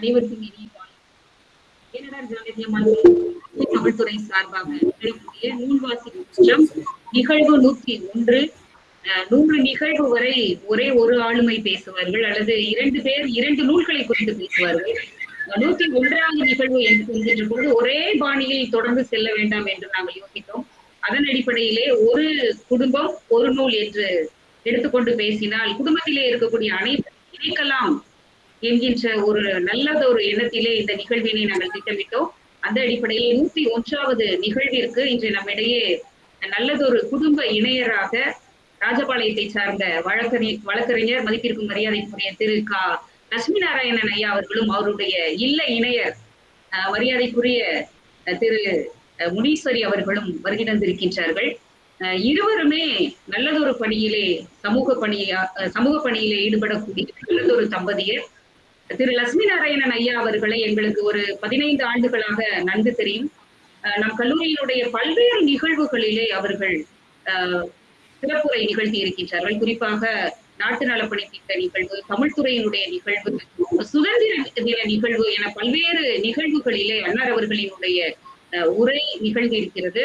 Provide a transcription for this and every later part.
அனைவருக்கும் இனிய காலை பேரிடர் ஜானகியம்மாள் தமிழ்துறை சார்பாக நடக்கக்கூடிய நூல்வாசி வாசிக்கும் நிகழ்வு நூற்றி ஒன்று. நூறு நிகழ்வு வரை ஒரே ஒரு ஆளுமை பேசுவார்கள் அல்லது இரண்டு பேர் இரண்டு நூல்களை குறித்து பேசுவார்கள். நூத்தி ஒன்றாவது நிகழ்வு என்று என்கின்ற பொழுது ஒரே பாணியில் தொடர்ந்து செல்ல வேண்டாம் என்று நாங்கள் யோசித்தோம். அதன் அடிப்படையிலே ஒரு குடும்பம் ஒரு நூல் என்று எடுத்துக்கொண்டு பேசினால் குடும்பத்திலே இருக்கக்கூடிய அனைத்து இணைக்கலாம் என்கின்ற ஒரு நல்லதொரு எண்ணத்திலே இந்த நிகழ்வினை நாங்கள் திட்டமிட்டோம். அந்த அடிப்படையில் நூத்தி ஒன்றாவது நிகழ்விற்கு இன்று நம்மிடையே நல்லதொரு குடும்ப இணையராக ராஜபாளையத்தை சார்ந்த வழக்கறி வழக்கறிஞர் மதிப்பிற்கும் மரியாதைக்குரிய திரு கா. லட்சுமி நாராயணன் ஐயா அவர்களும் அவருடைய இல்ல இணையர் அஹ், மரியாதைக்குரிய அஹ், திரு முனீஸ்வரி அவர்களும் வருகை தந்திருக்கின்றார்கள் அஹ், இருவருமே நல்லதொரு பணியிலே சமூக பணியா சமூக பணியிலே ஈடுபடக்கூடிய நல்லதொரு தம்பதியர். திரு லட்சுமி நாராயணன் ஐயா அவர்களை எங்களுக்கு ஒரு பதினைந்து ஆண்டுகளாக நன்கு தெரியும். நம் கல்லூரியினுடைய பல்வேறு நிகழ்வுகளிலே அவர்கள் சிறப்புரை நிகழ்த்தி இருக்கின்றார்கள். குறிப்பாக நாட்டு நலப்பணி திட்ட நிகழ்வு தமிழ்துறையினுடைய நிகழ்வு சுதந்திர தின நிகழ்வு என பல்வேறு நிகழ்வுகளிலே அன்னார் அவர்களினுடைய அஹ், உரை நிகழ்ந்து இருக்கிறது.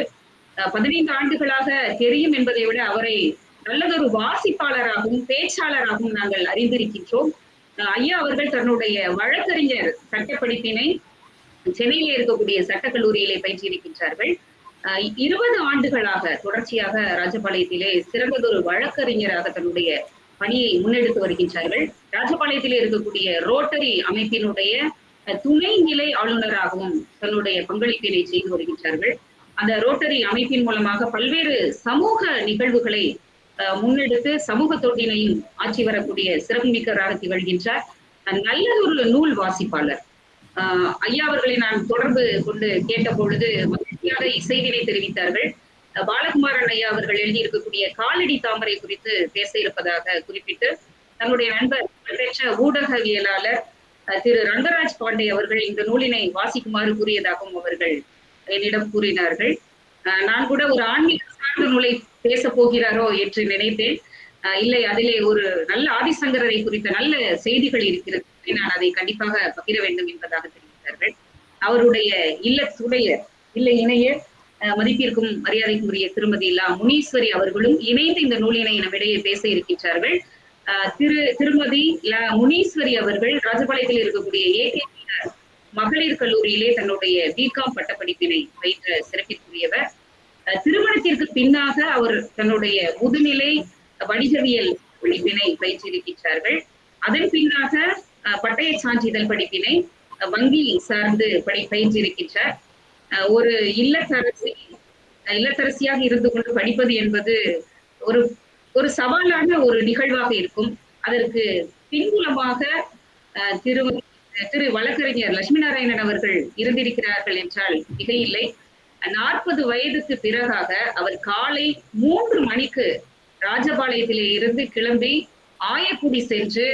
பதினைந்து ஆண்டுகளாக தெரியும் என்பதை விட அவரை நல்லதொரு வாசிப்பாளராகவும் பேச்சாளராகவும் நாங்கள் அறிந்திருக்கின்றோம். ஐயா அவர்கள் தன்னுடைய வழக்கறிஞர் சட்டப்படிப்பினை சென்னையிலே இருக்கக்கூடிய சட்டக்கல்லூரியிலே பயிற்சியிருக்கின்றார்கள் இருபது ஆண்டுகளாக தொடர்ச்சியாக ராஜபாளையத்திலே சிறந்ததொரு வழக்கறிஞராக தன்னுடைய பணியை முன்னெடுத்து வருகின்றார்கள். ராஜபாளையத்திலே இருக்கக்கூடிய ரோட்டரி அமைப்பினுடைய துணைநிலை துணை நிலை ஆளுநராகவும் தன்னுடைய பங்களிப்பினை செய்து வருகின்றார்கள். அந்த ரோட்டரி அமைப்பின் மூலமாக பல்வேறு சமூக நிகழ்வுகளை முன்னெடுத்து சமூக தொண்டினையும் ஆற்றி வரக்கூடிய சிறப்புமிக்கராக திகழ்கின்றார். நல்ல ஒரு நூல் வாசிப்பாளர். ஆஹ் ஐயா அவர்களை நான் தொடர்பு கொண்டு கேட்ட பொழுது மகிழ்ச்சியாக இசைவினை தெரிவித்தார்கள். பாலகுமாரன் ஐயா அவர்கள் எழுதியிருக்கக்கூடிய காலடி தாமரை குறித்து பேச இருப்பதாக குறிப்பிட்டு தன்னுடைய நண்பர் புகழ்பெற்ற ஊடகவியலாளர் திரு ரங்கராஜ் பாண்டே அவர்கள் இந்த நூலினை வாசிக்குமாறு கூறியதாகவும் அவர்கள் என்னிடம் கூறினார்கள். நான் கூட ஒரு ஆன்மீக சார்ந்த நூலை பேச போகிறாரோ என்று நினைத்தேன். இல்லை அதிலே ஒரு நல்ல ஆதிசங்கரரை குறித்த நல்ல செய்திகள் இருக்கிறது. நான் அதை கண்டிப்பாக பகிர வேண்டும் என்பதாக தெரிவித்தார்கள். அவருடைய இல்லத்துடைய இல்லை இணைய மதிப்பிற்கும் மரியாதைக்குரிய திருமதி லா முனீஸ்வரி அவர்களும் இணைந்து இந்த நூலினை நம்மிடையே பேச இருக்கின்றார்கள். திரு திருமதி லா முனீஸ்வரி அவர்கள் ராஜபாளையத்தில் இருக்கக்கூடிய ஏகே மகளிர் கல்லூரியிலே தன்னுடைய பிகாம் பட்டப்படிப்பினை பயின்ற சிறப்பிற்குரியவர். திருமணத்திற்கு பின்னாக அவர் தன்னுடைய முதுநிலை வணிகவியல் படிப்பினை பயிற்சியிருக்கின்றார்கள் அதன் பின்னாக பட்டய சான்றிதழ் படிப்பினை வங்கி சார்ந்து படி பயின்றிருக்கின்றார். ஒரு இல்லத்தரசி இல்லத்தரசியாக இருந்து கொண்டு படிப்பது என்பது ஒரு ஒரு சவாலான ஒரு நிகழ்வாக இருக்கும். அதற்கு பின்புலமாக அஹ், திரு திரு வழக்கறிஞர் லட்சுமி நாராயணன் அவர்கள் இருந்திருக்கிறார்கள் என்றால் மிகையில்லை. நாற்பது வயதுக்கு பிறகாக அவர் காலை மூன்று மணிக்கு ராஜபாளையத்திலே இருந்து கிளம்பி ஆயக்குடி சென்று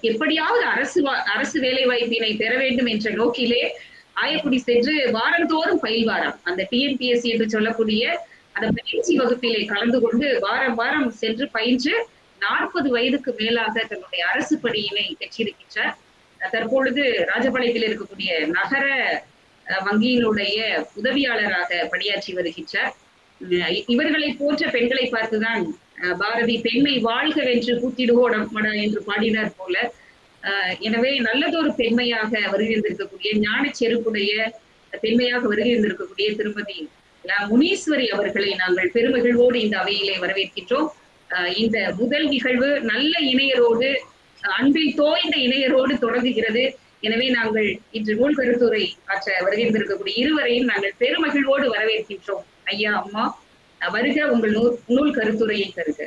எப்படியாவது அரசு அரசு வேலை வாய்ப்பினை பெற வேண்டும் என்ற நோக்கிலே ஆயக்குடி சென்று வாரந்தோறும் பயில்வாராம் அந்த டிஎன்பிஎஸ்சி என்று சொல்லக்கூடிய அந்த பயிற்சி வகுப்பிலே கலந்து கொண்டு வாரம் வாரம் சென்று பயின்று நாற்பது வயதுக்கு மேலாக தன்னுடைய அரசு பணியினை பெற்றிருக்கின்றார். தற்பொழுது ராஜபாளையத்தில் இருக்கக்கூடிய நகர வங்கியினுடைய உதவியாளராக பணியாற்றி வருகின்றார். இவர்களை போன்ற பெண்களை பார்த்துதான் பாரதி பெண்மை வாழ்கவென்று கூத்திடுவோடமடா என்று பாடினார் போல. எனவே நல்லதொரு பெண்மையாக வருகின்றிருக்கக்கூடிய ஞான செருப்புடைய பெண்மையாக வருகின்றிருக்கக்கூடிய திருமதி முனீஸ்வரி அவர்களை நாங்கள் பெருமகிழ்வோடு இந்த அவையிலே வரவேற்கின்றோம். இந்த முதல் நிகழ்வு நல்ல இணையரோடு அன்பில் தோய்ந்த இணையரோடு தொடங்குகிறது. எனவே நாங்கள் இன்று நூல் கருத்துரை ஆற்ற வருகின்றிருக்கக்கூடிய இருவரையும் நாங்கள் பெருமகிழ்வோடு வரவேற்கின்றோம். ஐயா அம்மா வருக உங்கள் நூல் நூல் கருத்துரையை தருக.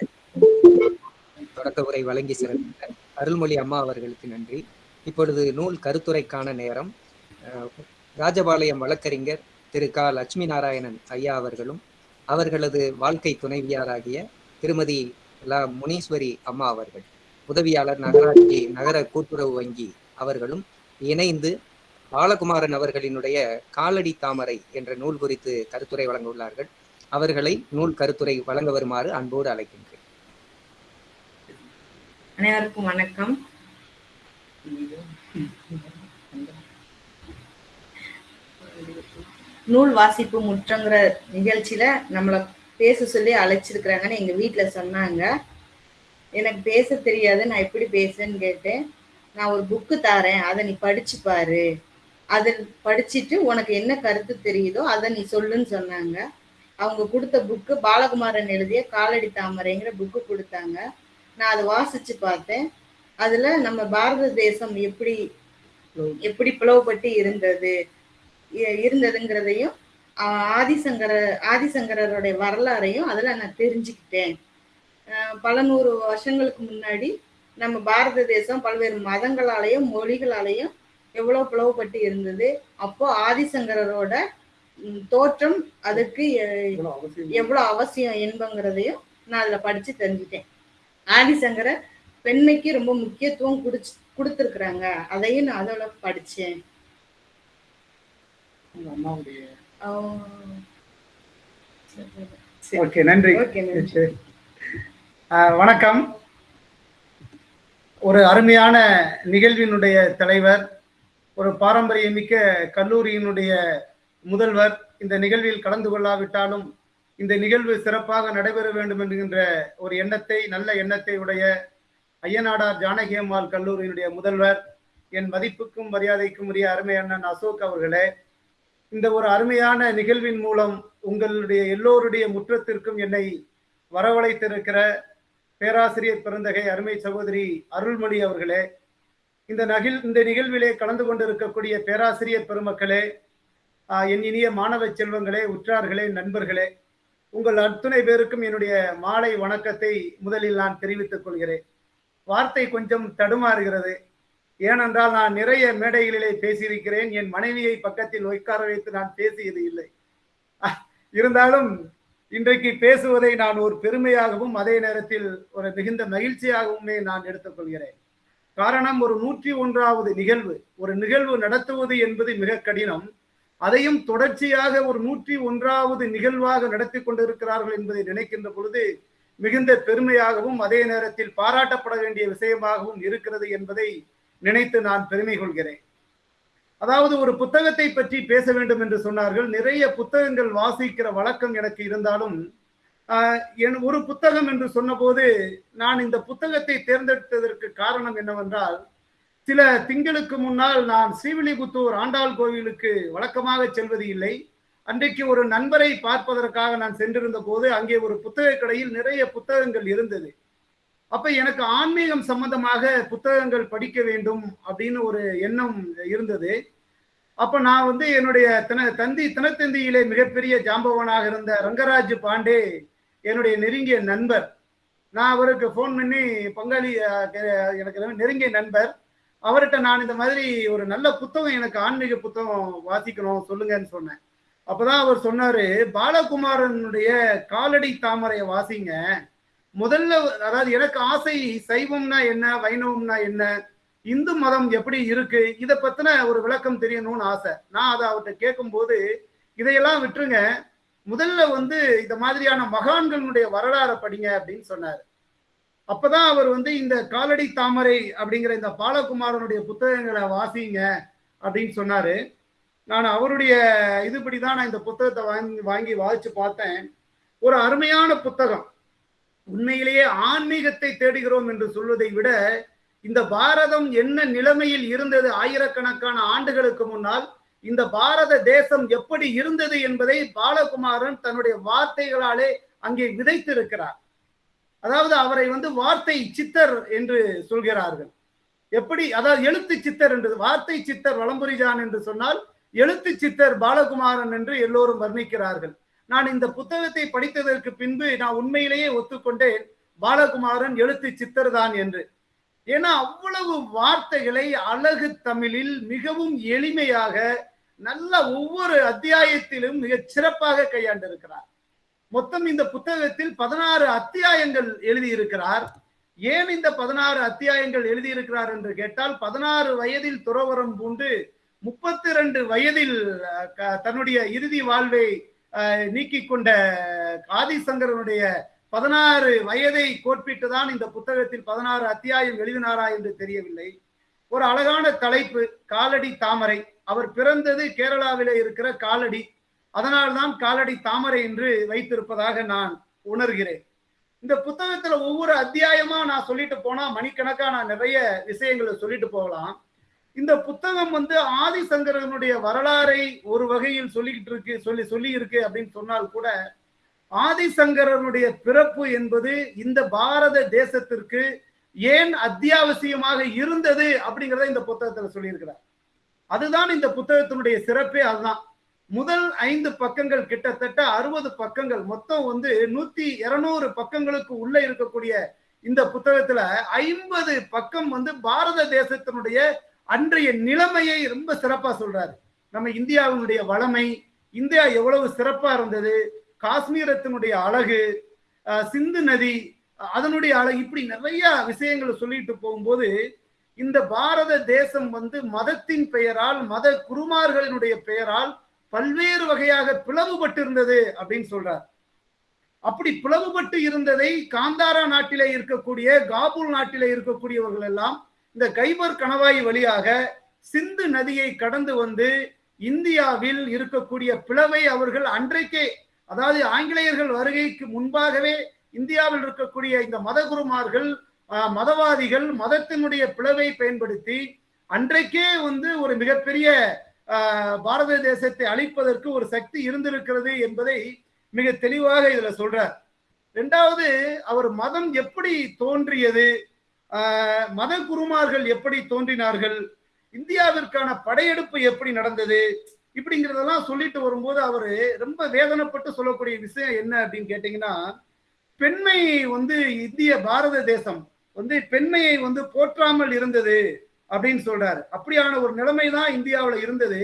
தொடக்க உரை வழங்கி சிறந்த அருள்மொழி அம்மா அவர்களுக்கு நன்றி. இப்பொழுது நூல் கருத்துரைக்கான நேரம். ராஜபாளையம் வழக்கறிஞர் திரு க. லட்சுமி நாராயணன் ஐயா அவர்களும் அவர்களது வாழ்க்கை துணைவியாராகிய திருமதி ல. முனீஸ்வரி அம்மா அவர்கள் உதவியாளர் நகராட்சி நகர கூட்டுறவு வங்கி அவர்களும் இணைந்து பாலகுமாரன் அவர்களினுடைய காலடி தாமரை என்ற நூல் குறித்து கருத்துரை வழங்க உள்ளார்கள் அவர்களை நூல் கருத்துரை வழங்க வருமாறு அன்போடு அழைக்கின்றேன். அனைவருக்கும் வணக்கம். நூல் வாசிப்பு முற்றங்கிற நிகழ்ச்சியில நம்மளை பேச சொல்லி அழைச்சிருக்கிறாங்கன்னு எங்க வீட்டுல சொன்னாங்க. எனக்கு பேச தெரியாது நான் எப்படி பேசுன்னு கேட்டேன். நான் ஒரு புக்கு தாரேன் அதை நீ படிச்சு பாரு. அதை படிச்சுட்டு உனக்கு என்ன கருத்து தெரியுதோ அதை நீ சொல்லுன்னு சொன்னாங்க. அவங்க கொடுத்த புக்கு பாலகுமாரன் எழுதிய காலடி தாமரைங்கிற புக்கு கொடுத்தாங்க. நான் அதை வாசிச்சு பார்த்தேன். அதுல நம்ம பாரத தேசம் எப்படி எப்படி பிளவுபட்டு இருந்தது? இருந்ததுங்கிறதையும் ஆதிசங்கர ஆதிசங்கரருடைய வரலாறையும் அதில் நான் தெரிஞ்சுக்கிட்டேன். பல நூறு வருஷங்களுக்கு முன்னாடி நம்ம பாரத தேசம் பல்வேறு மதங்களாலையும் மொழிகளாலையும் எவ்வளவு பிளவுபட்டு இருந்தது. அப்போ ஆதிசங்கரரோட ம், தோற்றம் அதுக்கு எ- எவ்வளவு அவசியம்? என்பங்கிறதையும் நான் அதுல படிச்சு தெரிஞ்சுட்டேன். ஆதிசங்கரர் பெண்மைக்கு ரொம்ப முக்கியத்துவம் குடிச்சு கொடுத்துருக்குறாங்க. அதையும் நான் அம்மாவுடைய ஆஹ் ஓகே நன்றி. வணக்கம். ஒரு அருமையான நிகழ்வினுடைய தலைவர் ஒரு பாரம்பரியமிக்க கல்லூரியினுடைய முதல்வர். இந்த நிகழ்வில் கலந்து கொள்ளாவிட்டாலும் இந்த நிகழ்வு சிறப்பாக நடைபெற வேண்டும் என்கின்ற ஒரு எண்ணத்தை நல்ல எண்ணத்தை உடைய ஐயனாடார் ஜானகி அம்மாள் கல்லூரியினுடைய முதல்வர் என் மதிப்புக்கும் மரியாதைக்கும் உரிய அருமை அண்ணன் அசோக் அவர்களே இந்த ஒரு அருமையான நிகழ்வின் மூலம் உங்களுடைய எல்லோருடைய முற்றத்திற்கும் என்னை வரவழைத்திருக்கிற பேராசிரியர் பெருந்தகை அருமை சகோதரி அருள்மொழி அவர்களே இந்த நகில் இந்த நிகழ்விலே கலந்து கொண்டிருக்கக்கூடிய பேராசிரியர் பெருமக்களே என் இனிய மாணவ செல்வங்களே உற்றார்களே நண்பர்களே உங்கள் அத்துணை பேருக்கும் என்னுடைய மாலை வணக்கத்தை முதலில் நான் தெரிவித்துக் கொள்கிறேன். வார்த்தை கொஞ்சம் தடுமாறுகிறது. ஏனென்றால் நான் நிறைய மேடைகளிலே பேசியிருக்கிறேன். என் மனைவியை பக்கத்தில் உட்கார வைத்து நான் பேசியது இல்லை. இருந்தாலும் இன்றைக்கு பேசுவதை நான் ஒரு பெருமையாகவும் அதே நேரத்தில் ஒரு மிகுந்த மகிழ்ச்சியாகவுமே நான் எடுத்துக்கொள்கிறேன். காரணம் ஒரு நூற்றி ஒன்றாவது நிகழ்வு. ஒரு நிகழ்வு நடத்துவது என்பது மிக கடினம். அதையும் தொடர்ச்சியாக ஒரு நூற்றி ஒன்றாவது நிகழ்வாக நடத்தி கொண்டிருக்கிறார்கள் என்பதை நினைக்கின்ற பொழுது மிகுந்த பெருமையாகவும் அதே நேரத்தில் பாராட்டப்பட வேண்டிய விஷயமாகவும் இருக்கிறது என்பதை நினைத்து நான் பெருமை கொள்கிறேன் அதாவது ஒரு புத்தகத்தை பற்றி பேச வேண்டும் என்று சொன்னார்கள். நிறைய புத்தகங்கள் வாசிக்கிற வழக்கம் எனக்கு இருந்தாலும் என் ஒரு புத்தகம் என்று சொன்னபோது நான் இந்த புத்தகத்தை தேர்ந்தெடுத்ததற்கு காரணம் என்னவென்றால் சில திங்களுக்கு முன்னால் நான் ஸ்ரீவில்லிபுத்தூர் ஆண்டாள் கோவிலுக்கு வழக்கமாக செல்வது இல்லை. அன்றைக்கு ஒரு நண்பரை பார்ப்பதற்காக நான் சென்றிருந்த போது அங்கே ஒரு புத்தக கடையில் நிறைய புத்தகங்கள் இருந்தது. அப்ப எனக்கு ஆன்மீகம் சம்பந்தமாக புத்தகங்கள் படிக்க வேண்டும் அப்படின்னு ஒரு எண்ணம் இருந்தது. அப்ப நான் வந்து என்னுடைய தின தந்தி தினத்தந்தியிலே மிகப்பெரிய ஜாம்பவனாக இருந்த ரங்கராஜ் பாண்டே என்னுடைய நெருங்கிய நண்பர். நான் அவருக்கு ஃபோன் பண்ணி பங்காளி எனக்கு நெருங்கிய நண்பர். அவர்கிட்ட நான் இந்த மாதிரி ஒரு நல்ல புத்தகம் எனக்கு ஆன்மீக புத்தகம் வாசிக்கணும் சொல்லுங்கன்னு சொன்னேன். அப்பதான் அவர் சொன்னாரு பாலகுமாரனுடைய காலடி தாமரையை வாசிங்க. முதல்ல அதாவது எனக்கு ஆசை சைவம்னா என்ன வைணவம்னா என்ன இந்து மதம் எப்படி இருக்கு இதை பத்தின ஒரு விளக்கம் தெரியணும்னு ஆசை. நான் அதை அவர்கிட்ட கேட்கும்போது இதையெல்லாம் விட்டுருங்க. முதல்ல வந்து இந்த மாதிரியான மகான்களுடைய வரலாறை படிங்க அப்படின்னு சொன்னார். அப்பதான் அவர் வந்து இந்த காலடி தாமரை அப்படிங்கிற இந்த பாலகுமாரனுடைய புத்தகங்களை வாசிங்க அப்படின்னு சொன்னாரு. நான் அவருடைய இதுபடி தான் நான் இந்த புத்தகத்தை வாங்கி வாங்கி வாசிச்சு பார்த்தேன். ஒரு அருமையான புத்தகம். உண்மையிலேயே ஆன்மீகத்தை தேடுகிறோம் என்று சொல்வதை விட இந்த பாரதம் என்ன நிலைமையில் இருந்தது ஆயிரக்கணக்கான ஆண்டுகளுக்கு முன்னால்? இந்த பாரத தேசம் எப்படி இருந்தது என்பதை பாலகுமாரன் தன்னுடைய வார்த்தைகளாலே அங்கே விதைத்திருக்கிறார். அதாவது அவரை வந்து வார்த்தை சித்தர் என்று சொல்கிறார்கள். எப்படி? அதாவது எழுத்து சித்தர் என்று வார்த்தை சித்தர் வளம்புரிஜான் என்று சொன்னால் எழுத்து சித்தர் பாலகுமாரன் என்று எல்லோரும் வர்ணிக்கிறார்கள். நான் இந்த புத்தகத்தை படித்ததற்கு பின்பு நான் உண்மையிலேயே ஒத்துக்கொண்டேன். பாலகுமாரன் எழுத்து சித்தர் தான் என்று. ஏன்னா அவ்வளவு வார்த்தைகளை அழகு தமிழில் மிகவும் எளிமையாக நல்ல ஒவ்வொரு அத்தியாயத்திலும் மிகச் சிறப்பாக கையாண்டிருக்கிறார். மொத்தம் இந்த புத்தகத்தில் பதினாறு அத்தியாயங்கள் எழுதியிருக்கிறார். ஏன் இந்த பதினாறு அத்தியாயங்கள் எழுதியிருக்கிறார் என்று கேட்டால் பதினாறு வயதில் துறவரம் பூண்டு முப்பத்தி ரெண்டு வயதில் க- தன்னுடைய இறுதி வாழ்வை நீக்கி நீக்கிக் கொண்ட ஆதிசங்கரனுடைய பதினாறு வயதை கோட்பிட்டு தான் இந்த புத்தகத்தில் பதினாறு அத்தியாயம் எழுதினாரா என்று தெரியவில்லை. ஒரு அழகான தலைப்பு காலடி தாமரை. அவர் பிறந்தது கேரளாவிலே இருக்கிற காலடி. அதனால்தான் காலடி தாமரை என்று வைத்திருப்பதாக நான் உணர்கிறேன். இந்த புத்தகத்துல ஒவ்வொரு அத்தியாயமா நான் சொல்லிட்டு போனா மணிக்கணக்கா நான் நிறைய விஷயங்களை சொல்லிட்டு போகலாம். இந்த புத்தகம் வந்து ஆதிசங்கரனுடைய வரலாறை ஒரு வகையில் சொல்லிக்கிட்டு இருக்கு சொல்லி சொல்லி இருக்கு அப்படின்னு சொன்னால் கூட ஆதிசங்கரனுடைய பிறப்பு என்பது இந்த பாரத தேசத்திற்கு ஏன் அத்தியாவசியமாக இருந்தது அப்படிங்கிறத இந்த புத்தகத்துல சொல்லியிருக்கிறார். அதுதான் இந்த புத்தகத்தினுடைய சிறப்பே அதுதான். முதல் ஐந்து பக்கங்கள் கிட்டத்தட்ட அறுபது பக்கங்கள் மொத்தம் வந்து நூத்தி இருநூறு பக்கங்களுக்கு உள்ள இருக்கக்கூடிய இந்த புத்தகத்துல ஐம்பது பக்கம் வந்து பாரத தேசத்தினுடைய அன்றைய நிலைமையை ரொம்ப சிறப்பா சொல்றாரு. நம்ம இந்தியாவினுடைய வளமை இந்தியா எவ்வளவு சிறப்பா இருந்தது காஷ்மீரத்தினுடைய அழகு சிந்து நதி அதனுடைய அழகு இப்படி நிறைய விஷயங்களை சொல்லிட்டு போகும்போது இந்த பாரத தேசம் வந்து மதத்தின் பெயரால் மத குருமார்களினுடைய பெயரால் பல்வேறு வகையாக பிளவுபட்டு இருந்தது அப்படின்னு சொல்றார். அப்படி பிளவுபட்டு இருந்ததை காந்தாரா நாட்டிலே இருக்கக்கூடிய காபூல் நாட்டிலே இருக்கக்கூடியவர்கள் எல்லாம் இந்த கைபர் கணவாய் வழியாக சிந்து நதியை கடந்து வந்து இந்தியாவில் இருக்கக்கூடிய பிளவை அவர்கள் அன்றைக்கே அதாவது ஆங்கிலேயர்கள் வருகைக்கு முன்பாகவே இந்தியாவில் இருக்கக்கூடிய இந்த மதகுருமார்கள் மதவாதிகள் மதத்தினுடைய பிளவை பயன்படுத்தி அன்றைக்கே வந்து ஒரு மிகப்பெரிய பாரத தேசத்தை அழிப்பதற்கு ஒரு சக்தி இருந்திருக்கிறது என்பதை மிக தெளிவாக இதுல சொல்றார். ரெண்டாவது அவர் மதம் எப்படி தோன்றியது? மத குருமார்கள் எப்படி தோன்றினார்கள்? இந்தியாவிற்கான படையெடுப்பு எப்படி நடந்தது? இப்படிங்கிறதெல்லாம் சொல்லிட்டு வரும்போது அவரு ரொம்ப வேதனைப்பட்டு சொல்லக்கூடிய விஷயம் என்ன அப்படின்னு கேட்டீங்கன்னா பெண்மை வந்து இந்திய பாரத தேசம் வந்து பெண்மையை வந்து போற்றாமல் இருந்தது அப்படின்னு சொல்றாரு. அப்படியான ஒரு நிலைமை தான் இந்தியாவில் இருந்தது.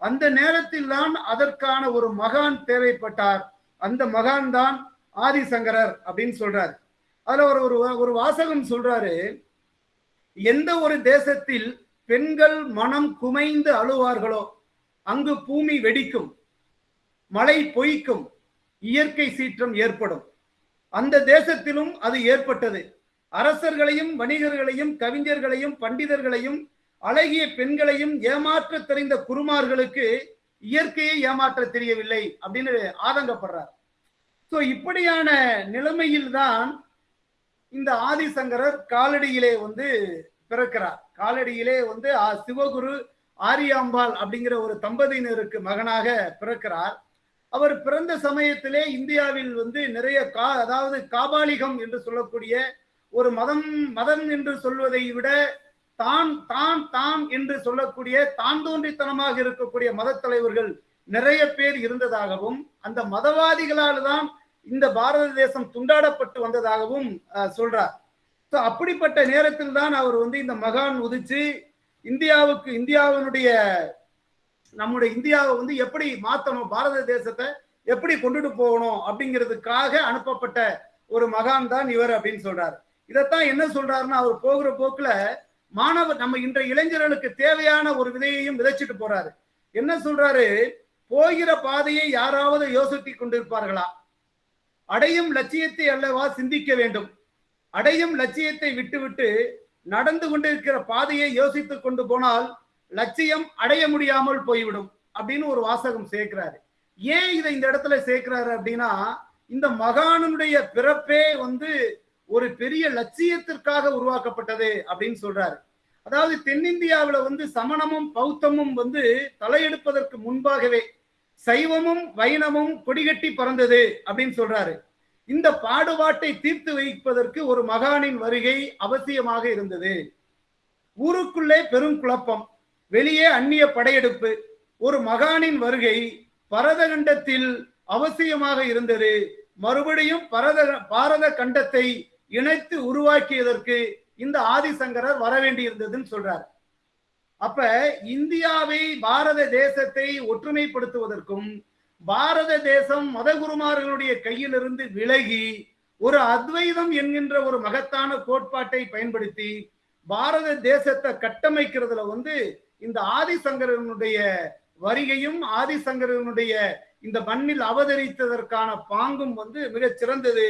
அந்த நேரத்தில் தான் அதற்கான ஒரு மகான் தேவைப்பட்டார். அந்த மகான் தான் ஆதிசங்கரர் அப்படின்னு சொல்றாரு. அதுல ஒரு ஒரு ஒரு வாசகம் சொல்றாரு எந்த ஒரு தேசத்தில் பெண்கள் மனம் குமைந்து அழுவார்களோ அங்கு பூமி வெடிக்கும் மழை பொய்க்கும் இயற்கை சீற்றம் ஏற்படும். அந்த தேசத்திலும் அது ஏற்பட்டது. அரசர்களையும் வணிகர்களையும் கவிஞர்களையும் பண்டிதர்களையும் அழகிய பெண்களையும் ஏமாற்ற தெரிந்த குருமார்களுக்கு இயற்கையை ஏமாற்ற தெரியவில்லை அப்படின்னு ஆதங்கப்படுறார். சோ இப்படியான நிலைமையில் தான் இந்த ஆதிசங்கரர் காலடியிலே வந்து பிறக்கிறார். காலடியிலே வந்து ஆ- சிவகுரு ஆரியாம்பாள் அப்படிங்கிற ஒரு தம்பதியினருக்கு மகனாக பிறக்கிறார். அவர் பிறந்த சமயத்திலே இந்தியாவில் வந்து நிறைய கா அதாவது காபாலிகம் என்று சொல்லக்கூடிய ஒரு மதம் மதம் என்று சொல்வதை விட தான் தான் தான் என்று சொல்லக்கூடிய தான் தோன்றித்தனமாக இருக்கக்கூடிய மத தலைவர்கள் நிறைய பேர் இருந்ததாகவும் அந்த மதவாதிகளால் தான் இந்த பாரத தேசம் துண்டாடப்பட்டு வந்ததாகவும் அஹ், சொல்றார். ஸோ அப்படிப்பட்ட நேரத்தில் தான் அவர் வந்து இந்த மகான் உதிச்சு இந்தியாவுக்கு இந்தியாவினுடைய நம்முடைய இந்தியாவை வந்து எப்படி மாத்தணும் பாரத தேசத்தை எப்படி கொண்டுட்டு போகணும் அப்படிங்கிறதுக்காக அனுப்பப்பட்ட ஒரு மகான் தான் இவர் அப்படின்னு சொல்றாரு. இதைத்தான் என்ன சொல்றாருன்னா அவர் போகிற போக்குல மாணவர் நம்ம இன்றைய இளைஞர்களுக்கு தேவையான ஒரு விதையையும் விதைச்சிட்டு போறாரு. என்ன சொல்றாரு? போகிற பாதையை யாராவது யோசித்து கொண்டிருப்பார்களா? அடையும் லட்சியத்தை அல்லவா சிந்திக்க வேண்டும். அடையும் லட்சியத்தை விட்டுவிட்டு நடந்து கொண்டிருக்கிற பாதையை யோசித்துக் கொண்டு போனால் லட்சியம் அடைய முடியாமல் போய்விடும் அப்படின்னு ஒரு வாசகம் சேர்க்கிறாரு. ஏன் இதை இந்த இடத்துல சேர்க்கிறாரு அப்படின்னா இந்த மகானனுடைய பிறப்பே வந்து ஒரு பெரிய லட்சியத்திற்காக உருவாக்கப்பட்டது அப்படின்னு சொல்றாரு. அதாவது தென்னிந்தியாவில் வந்து சமணமும் பௌத்தமும் வந்து தலையெடுப்பதற்கு முன்பாகவே சைவமும் வைணமும் கொடிகட்டி பறந்தது அப்படின்னு சொல்றாரு. இந்த பாடுபாட்டை தீர்த்து வைப்பதற்கு ஒரு மகானின் வருகை அவசியமாக இருந்தது. ஊருக்குள்ளே பெரும் குழப்பம். வெளியே அந்நிய படையெடுப்பு. ஒரு மகானின் வருகை பரத கண்டத்தில் அவசியமாக இருந்தது. மறுபடியும் பரத பாரத கண்டத்தை இணைத்து உருவாக்கியதற்கு இந்த ஆதிசங்கரர் வர வேண்டியிருந்ததுன்னு சொல்றார். அப்ப இந்தியாவை பாரத தேசத்தை ஒற்றுமைப்படுத்துவதற்கும் பாரத தேசம் மதகுருமார்களுடைய கையிலிருந்து விலகி ஒரு அத்வைதம் என்கின்ற ஒரு மகத்தான கோட்பாட்டை பயன்படுத்தி பாரத தேசத்தை கட்டமைக்கிறதுல வந்து இந்த ஆதிசங்கரனுடைய வருகையும் ஆதிசங்கரனுடைய இந்த மண்ணில் அவதரித்ததற்கான பாங்கும் வந்து மிகச் சிறந்தது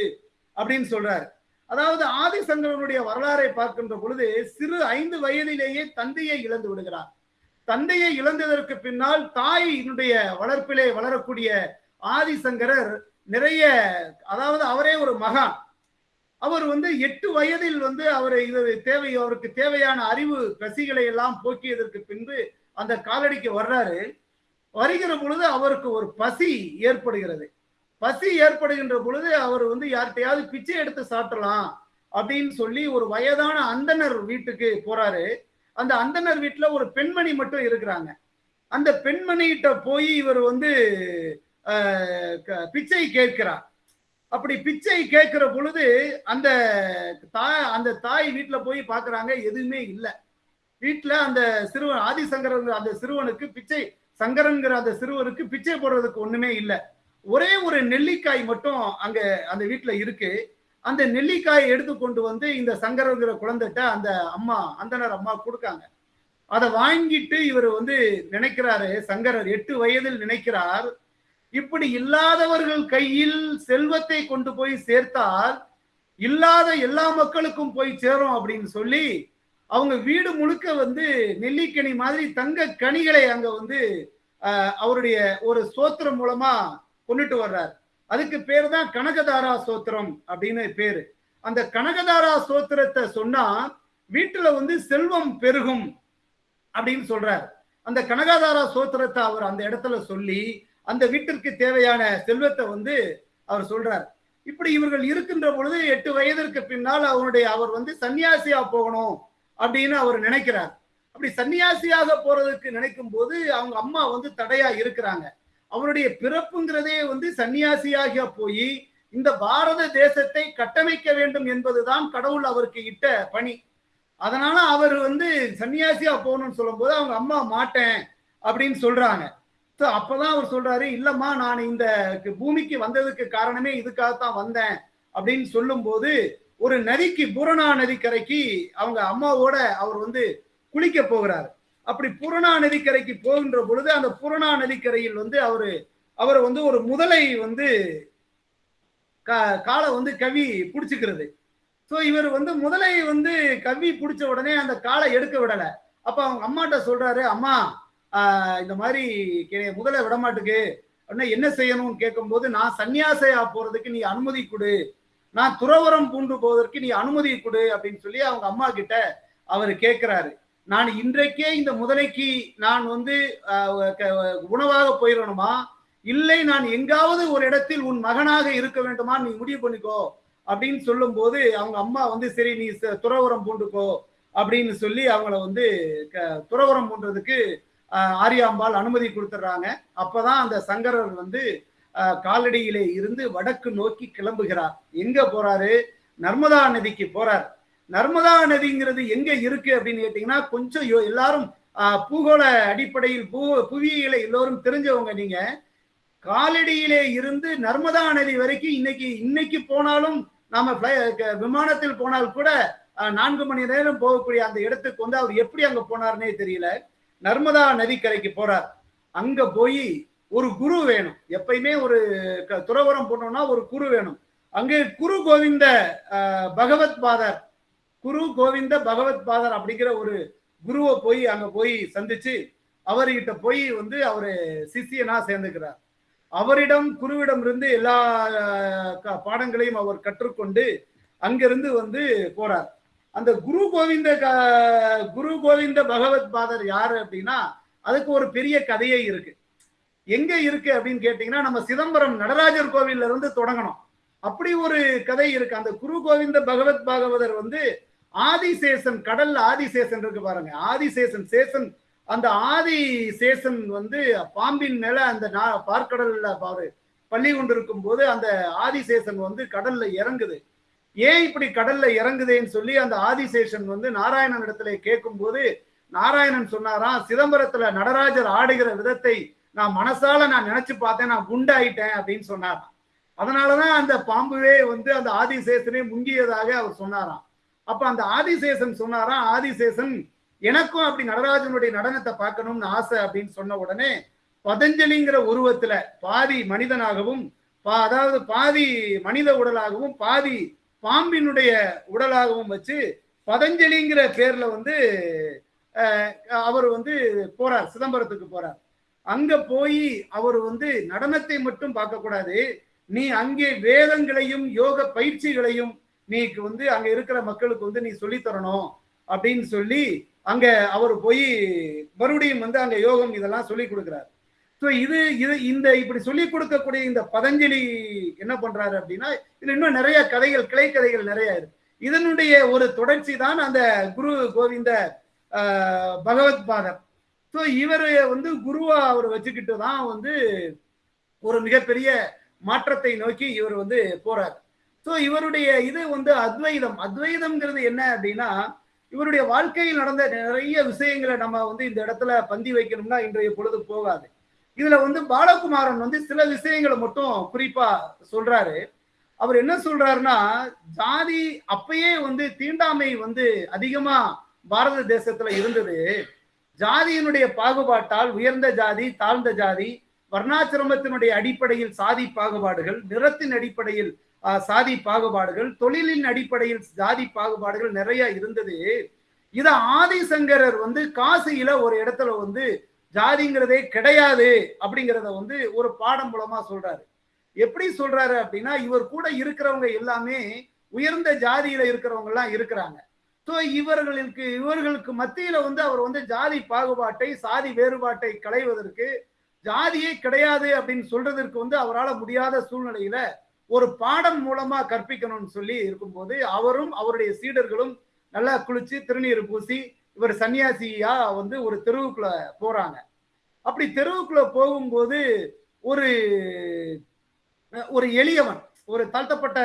அப்படின்னு சொல்றாரு. அதாவது ஆதிசங்கரனுடைய வரலாறை பார்க்கின்ற பொழுது சிறு ஐந்து வயதிலேயே தந்தையை இழந்து விடுகிறார். தந்தையை இழந்ததற்கு பின்னால் தாயினுடைய வளர்ப்பிலே வளரக்கூடிய ஆதிசங்கரர் நிறைய அதாவது அவரே ஒரு மகான். அவர் வந்து எட்டு வயதில் வந்து அவரை இது தேவை அவருக்கு தேவையான அறிவு பசிகளை எல்லாம் போக்கியதற்கு பின்பு அந்த காலடிக்கு வர்றாரு. வருகிற பொழுது அவருக்கு ஒரு பசி ஏற்படுகிறது. பசி ஏற்படுகின்ற பொழுது அவர் வந்து யார்கிட்டையாவது பிச்சை எடுத்து சாப்பிடலாம் அப்படின்னு சொல்லி ஒரு வயதான அந்தனர் வீட்டுக்கு போறாரு. அந்த அந்தனர் வீட்டுல ஒரு பெண்மணி மட்டும் இருக்கிறாங்க. அந்த பெண்மணிகிட்ட போய் இவர் வந்து க- பிச்சை கேட்கிறார். அப்படி பிச்சை கேட்கிற பொழுது அந்த தாய் அந்த தாய் வீட்டுல போய் பாக்குறாங்க எதுவுமே இல்லை. வீட்டுல அந்த சிறுவன் ஆதிசங்கரன் அந்த சிறுவனுக்கு பிச்சை சங்கரன்கிற அந்த சிறுவனுக்கு பிச்சை போடுறதுக்கு ஒண்ணுமே இல்லை. ஒரே ஒரு நெல்லிக்காய் மட்டும் அங்க அந்த வீட்டுல இருக்கு. அந்த நெல்லிக்காயை எடுத்து கொண்டு வந்து இந்த சங்கரங்கிற குழந்தைகிட்ட அந்த அம்மா அந்தனர் அம்மா கொடுக்காங்க. அதை வாங்கிட்டு இவர் வந்து நினைக்கிறாரு சங்கரர் எட்டு வயதில் நினைக்கிறார். இப்படி இல்லாதவர்கள் கையில் செல்வத்தை கொண்டு போய் சேர்த்தால் இல்லாத எல்லா மக்களுக்கும் போய் சேரும் அப்படின்னு சொல்லி அவங்க வீடு முழுக்க வந்து நெல்லிக்கனி மாதிரி தங்க கனிகளை அங்க வந்து அவருடைய ஒரு சோத்திரம் மூலமா கொண்டுட்டு வர்றார். அதுக்கு பேர் தான் கனகதாரா சோத்திரம் அப்படின்னு பேரு. அந்த கனகதாரா சோத்திரத்தை சொன்னா வீட்டுல வந்து செல்வம் பெருகும் அப்படின்னு சொல்றார். அந்த கனகதாரா சோத்திரத்தை அவர் அந்த இடத்துல சொல்லி அந்த வீட்டிற்கு தேவையான செல்வத்தை வந்து அவர் சொல்றார். இப்படி இவர்கள் இருக்கின்ற பொழுது எட்டு வயதிற்கு பின்னால் அவருடைய அவர் வந்து சன்னியாசியா போகணும் அப்படின்னு அவர் நினைக்கிறார். அப்படி சன்னியாசியாக போறதுக்கு நினைக்கும் போது அவங்க அம்மா வந்து தடையா இருக்கிறாங்க. அவருடைய பிறப்புங்கிறதே வந்து சன்னியாசியாக போய் இந்த பாரத தேசத்தை கட்டமைக்க வேண்டும் என்பதுதான் கடவுள் அவருக்கு இட்ட பணி. அதனால அவர் வந்து சன்னியாசியா போகணும்னு சொல்லும்போது அவங்க அம்மா மாட்டேன் அப்படின்னு சொல்றாங்க. So அப்பதான் அவர் சொல்றாரு இல்லம்மா நான் இந்த பூமிக்கு வந்ததுக்கு காரணமே இதுக்காகத்தான் வந்தேன் அப்படின்னு சொல்லும்போது ஒரு நதிக்கு பூரணா நதிக்கரைக்கு அவங்க அம்மாவோட அவர் வந்து குளிக்க போகிறாரு. அப்படி பூரணா நதிக்கரைக்கு போகின்ற பொழுது அந்த புரணா நதிக்கரையில் வந்து அவரு அவர் வந்து ஒரு முதலை வந்து கா- காலை வந்து கவி பிடிச்சிக்கிறது. ஸோ இவர் வந்து முதலை வந்து கவி பிடிச்ச உடனே அந்த காலை எடுக்க விடலை. அப்ப அவங்க அம்மாட்ட சொல்றாரு அம்மா இந்த மாதிரி கே- முதலை விடமாட்டுக்கு. அப்படின்னா என்ன செய்யணும்னு கேட்கும்போது நான் சன்னியாசையா போறதுக்கு நீ அனுமதி கொடு. நான் துறவரம் பூண்டு போவதற்கு நீ அனுமதி கொடு அப்படின்னு சொல்லி அவங்க அம்மா கிட்ட அவர் கேட்கிறாரு நான் இன்றைக்கே இந்த முதலைக்கு நான் வந்து க- உணவாக போயிடணுமா இல்லை நான் எங்காவது ஒரு இடத்தில் உன் மகனாக இருக்க வேண்டுமா? நீ முடிவு பண்ணிக்கோ. அப்படின்னு சொல்லும்போது அவங்க அம்மா வந்து சரி நீ துறவரம் பூண்டுக்கோ. அப்படின்னு சொல்லி அவங்கள வந்து க- துறவரம் பூண்டுறதுக்கு ஆரியாம்பாள் அனுமதி கொடுத்துட்றாங்க அப்பதான் அந்த சங்கரர் வந்து காலடியிலே இருந்து வடக்கு நோக்கி கிளம்புகிறார். எங்க போறாரு? நர்மதா நதிக்கு போறார். நர்மதா நதிங்கிறது எங்க இருக்கு அப்படின்னு கேட்டீங்கன்னா கொஞ்சம் எல்லாரும் பூகோள அடிப்படையில் பூ புவியியலை எல்லோரும் தெரிஞ்சவங்க நீங்க. காலடியிலே இருந்து நர்மதா நதி வரைக்கும் இன்னைக்கு இன்னைக்கு போனாலும் நாம க- விமானத்தில் போனால் கூட நான்கு மணி நேரம் போகக்கூடிய அந்த இடத்துக்கு வந்து அவர் எப்படி அங்க போனார்னே தெரியல. நர்மதா நதிக்கரைக்கு போறார். அங்க போய் ஒரு குரு வேணும். எப்பயுமே ஒரு க- துறவரம் போனோம்னா ஒரு குரு வேணும். அங்கே குரு கோவிந்த பகவத் பாதர். குரு கோவிந்த பகவத் பாதர் அப்படிங்கிற ஒரு குருவை போய் அங்க போய் சந்திச்சு அவர்கிட்ட போய் வந்து அவரு சிஷியனா சேர்ந்துக்கிறார். அவரிடம் குருவிடம் இருந்து எல்லா பாடங்களையும் அவர் கற்றுக்கொண்டு அங்கிருந்து வந்து போறார். அந்த குரு கோவிந்த குரு கோவிந்த பகவத் பாதர் யாரு அப்படின்னா அதுக்கு ஒரு பெரிய கதையே இருக்கு. எங்க இருக்கு அப்படின்னு கேட்டீங்கன்னா நம்ம சிதம்பரம் நடராஜர் கோவில்ல இருந்து தொடங்கணும். அப்படி ஒரு கதை இருக்கு. அந்த குரு கோவிந்த பகவத் பாகவதர் வந்து ஆதிசேஷன் கடல்ல ஆதிசேஷன் இருக்கு பாருங்க. ஆதிசேஷன் சேஷன் அந்த ஆதிசேஷன் வந்து பாம்பின் மேல அந்த நா- பார்க்கடல்ல பாரு பள்ளி கொண்டிருக்கும் போது அந்த ஆதிசேஷன் வந்து கடல்ல இறங்குது. ஏன் இப்படி கடல்ல இறங்குதேன்னு சொல்லி அந்த ஆதிசேஷன் வந்து நாராயணன் இடத்துல கேட்கும் போது நாராயணன் சொன்னாராம் சிதம்பரத்துல நடராஜர் ஆடுகிற விதத்தை நான் மனசால நான் நினைச்சு பார்த்தேன் நான் குண்டாயிட்டேன் அப்படின்னு சொன்னாராம். அதனாலதான் அந்த பாம்புவே வந்து அந்த ஆதிசேஷனே முங்கியதாக அவர் சொன்னாராம். அப்ப அந்த ஆதிசேஷன் சொன்னாராம் ஆதிசேஷன் எனக்கும் அப்படி நடராஜனுடைய நடனத்தை பார்க்கணும்னு ஆசை அப்படின்னு சொன்ன உடனே பதஞ்சலிங்கிற உருவத்துல பாதி மனிதனாகவும் பா- அதாவது பாதி மனித உடலாகவும் பாதி பாம்பினுடைய உடலாகவும் வச்சு பதஞ்சலிங்கிற பேர்ல வந்து அவர் வந்து போறார் சிதம்பரத்துக்கு போறார். அங்க போய் அவர் வந்து நடனத்தை மட்டும் பார்க்க கூடாது நீ அங்கே வேதங்களையும் யோக பயிற்சிகளையும் நீக்கு வந்து அங்க இருக்கிற மக்களுக்கு வந்து நீ சொல்லி தரணும் அப்படின்னு சொல்லி அங்க அவர் போய் மறுபடியும் வந்து அங்க யோகம் இதெல்லாம் சொல்லி கொடுக்கிறார். ஸோ இது இது இந்த இப்படி சொல்லி கொடுக்கக்கூடிய இந்த பதஞ்சலி என்ன பண்றாரு அப்படின்னா இதுல இன்னும் நிறைய கதைகள் கிளை கதைகள் நிறைய இருக்கு. இதனுடைய ஒரு தொடர்ச்சி தான் அந்த குரு கோவிந்த பகவத் பாதர். ஸோ இவர் வந்து குருவா அவர் வச்சுக்கிட்டு தான் வந்து ஒரு மிகப்பெரிய மாற்றத்தை நோக்கி இவர் வந்து போறாரு. ஸோ இவருடைய இது வந்து அத்வைதம். அத்வைதம்ங்கிறது என்ன அப்படின்னா இவருடைய வாழ்க்கையில் நடந்த நிறைய விஷயங்களை நம்ம வந்து இந்த இடத்துல பந்தி வைக்கணும்னா இன்றைய பொழுது போகாது. இதுல வந்து பாலகுமாரன் வந்து சில விஷயங்களை மட்டும் குறிப்பா சொல்றாரு. அவர் என்ன சொல்றாருன்னா ஜாதி அப்பயே வந்து தீண்டாமை வந்து அதிகமா பாரத தேசத்துல இருந்தது. ஜாதியினுடைய பாகுபாட்டால் உயர்ந்த ஜாதி தாழ்ந்த ஜாதி வர்ணாசிரமத்தினுடைய அடிப்படையில் சாதி பாகுபாடுகள் நிறத்தின் அடிப்படையில் சாதி பாகுபாடுகள் தொழிலின் அடிப்படையில் சாதி பாகுபாடுகள் நிறைய இருந்தது. இத ஆதிசங்கரர் வந்து காசியில ஒரு இடத்துல வந்து ஜாதிங்கிறதே கிடையாது அப்படிங்கிறத வந்து ஒரு பாடம் மூலமா சொல்றாரு. எப்படி சொல்றாரு அப்படின்னா இவர் கூட இருக்கிறவங்க எல்லாமே உயர்ந்த ஜாதியில இருக்கிறவங்க எல்லாம் இருக்கிறாங்க. ஸோ இவர்களுக்கு இவர்களுக்கு மத்தியில வந்து அவர் வந்து ஜாதி பாகுபாட்டை சாதி வேறுபாட்டை களைவதற்கு ஜாதியே கிடையாது அப்படின்னு சொல்றதற்கு வந்து அவரால் முடியாத சூழ்நிலையில ஒரு பாடம் மூலமா கற்பிக்கணும்னு சொல்லி இருக்கும்போது அவரும் அவருடைய சீடர்களும் நல்லா குளிச்சு திருநீர் பூசி இவர் சன்னியாசியா வந்து ஒரு தெருவுக்குள்ள போறாங்க. அப்படி தெருவுக்குள்ள போகும்போது ஒரு ஒரு எளியவன் ஒரு தாழ்த்தப்பட்ட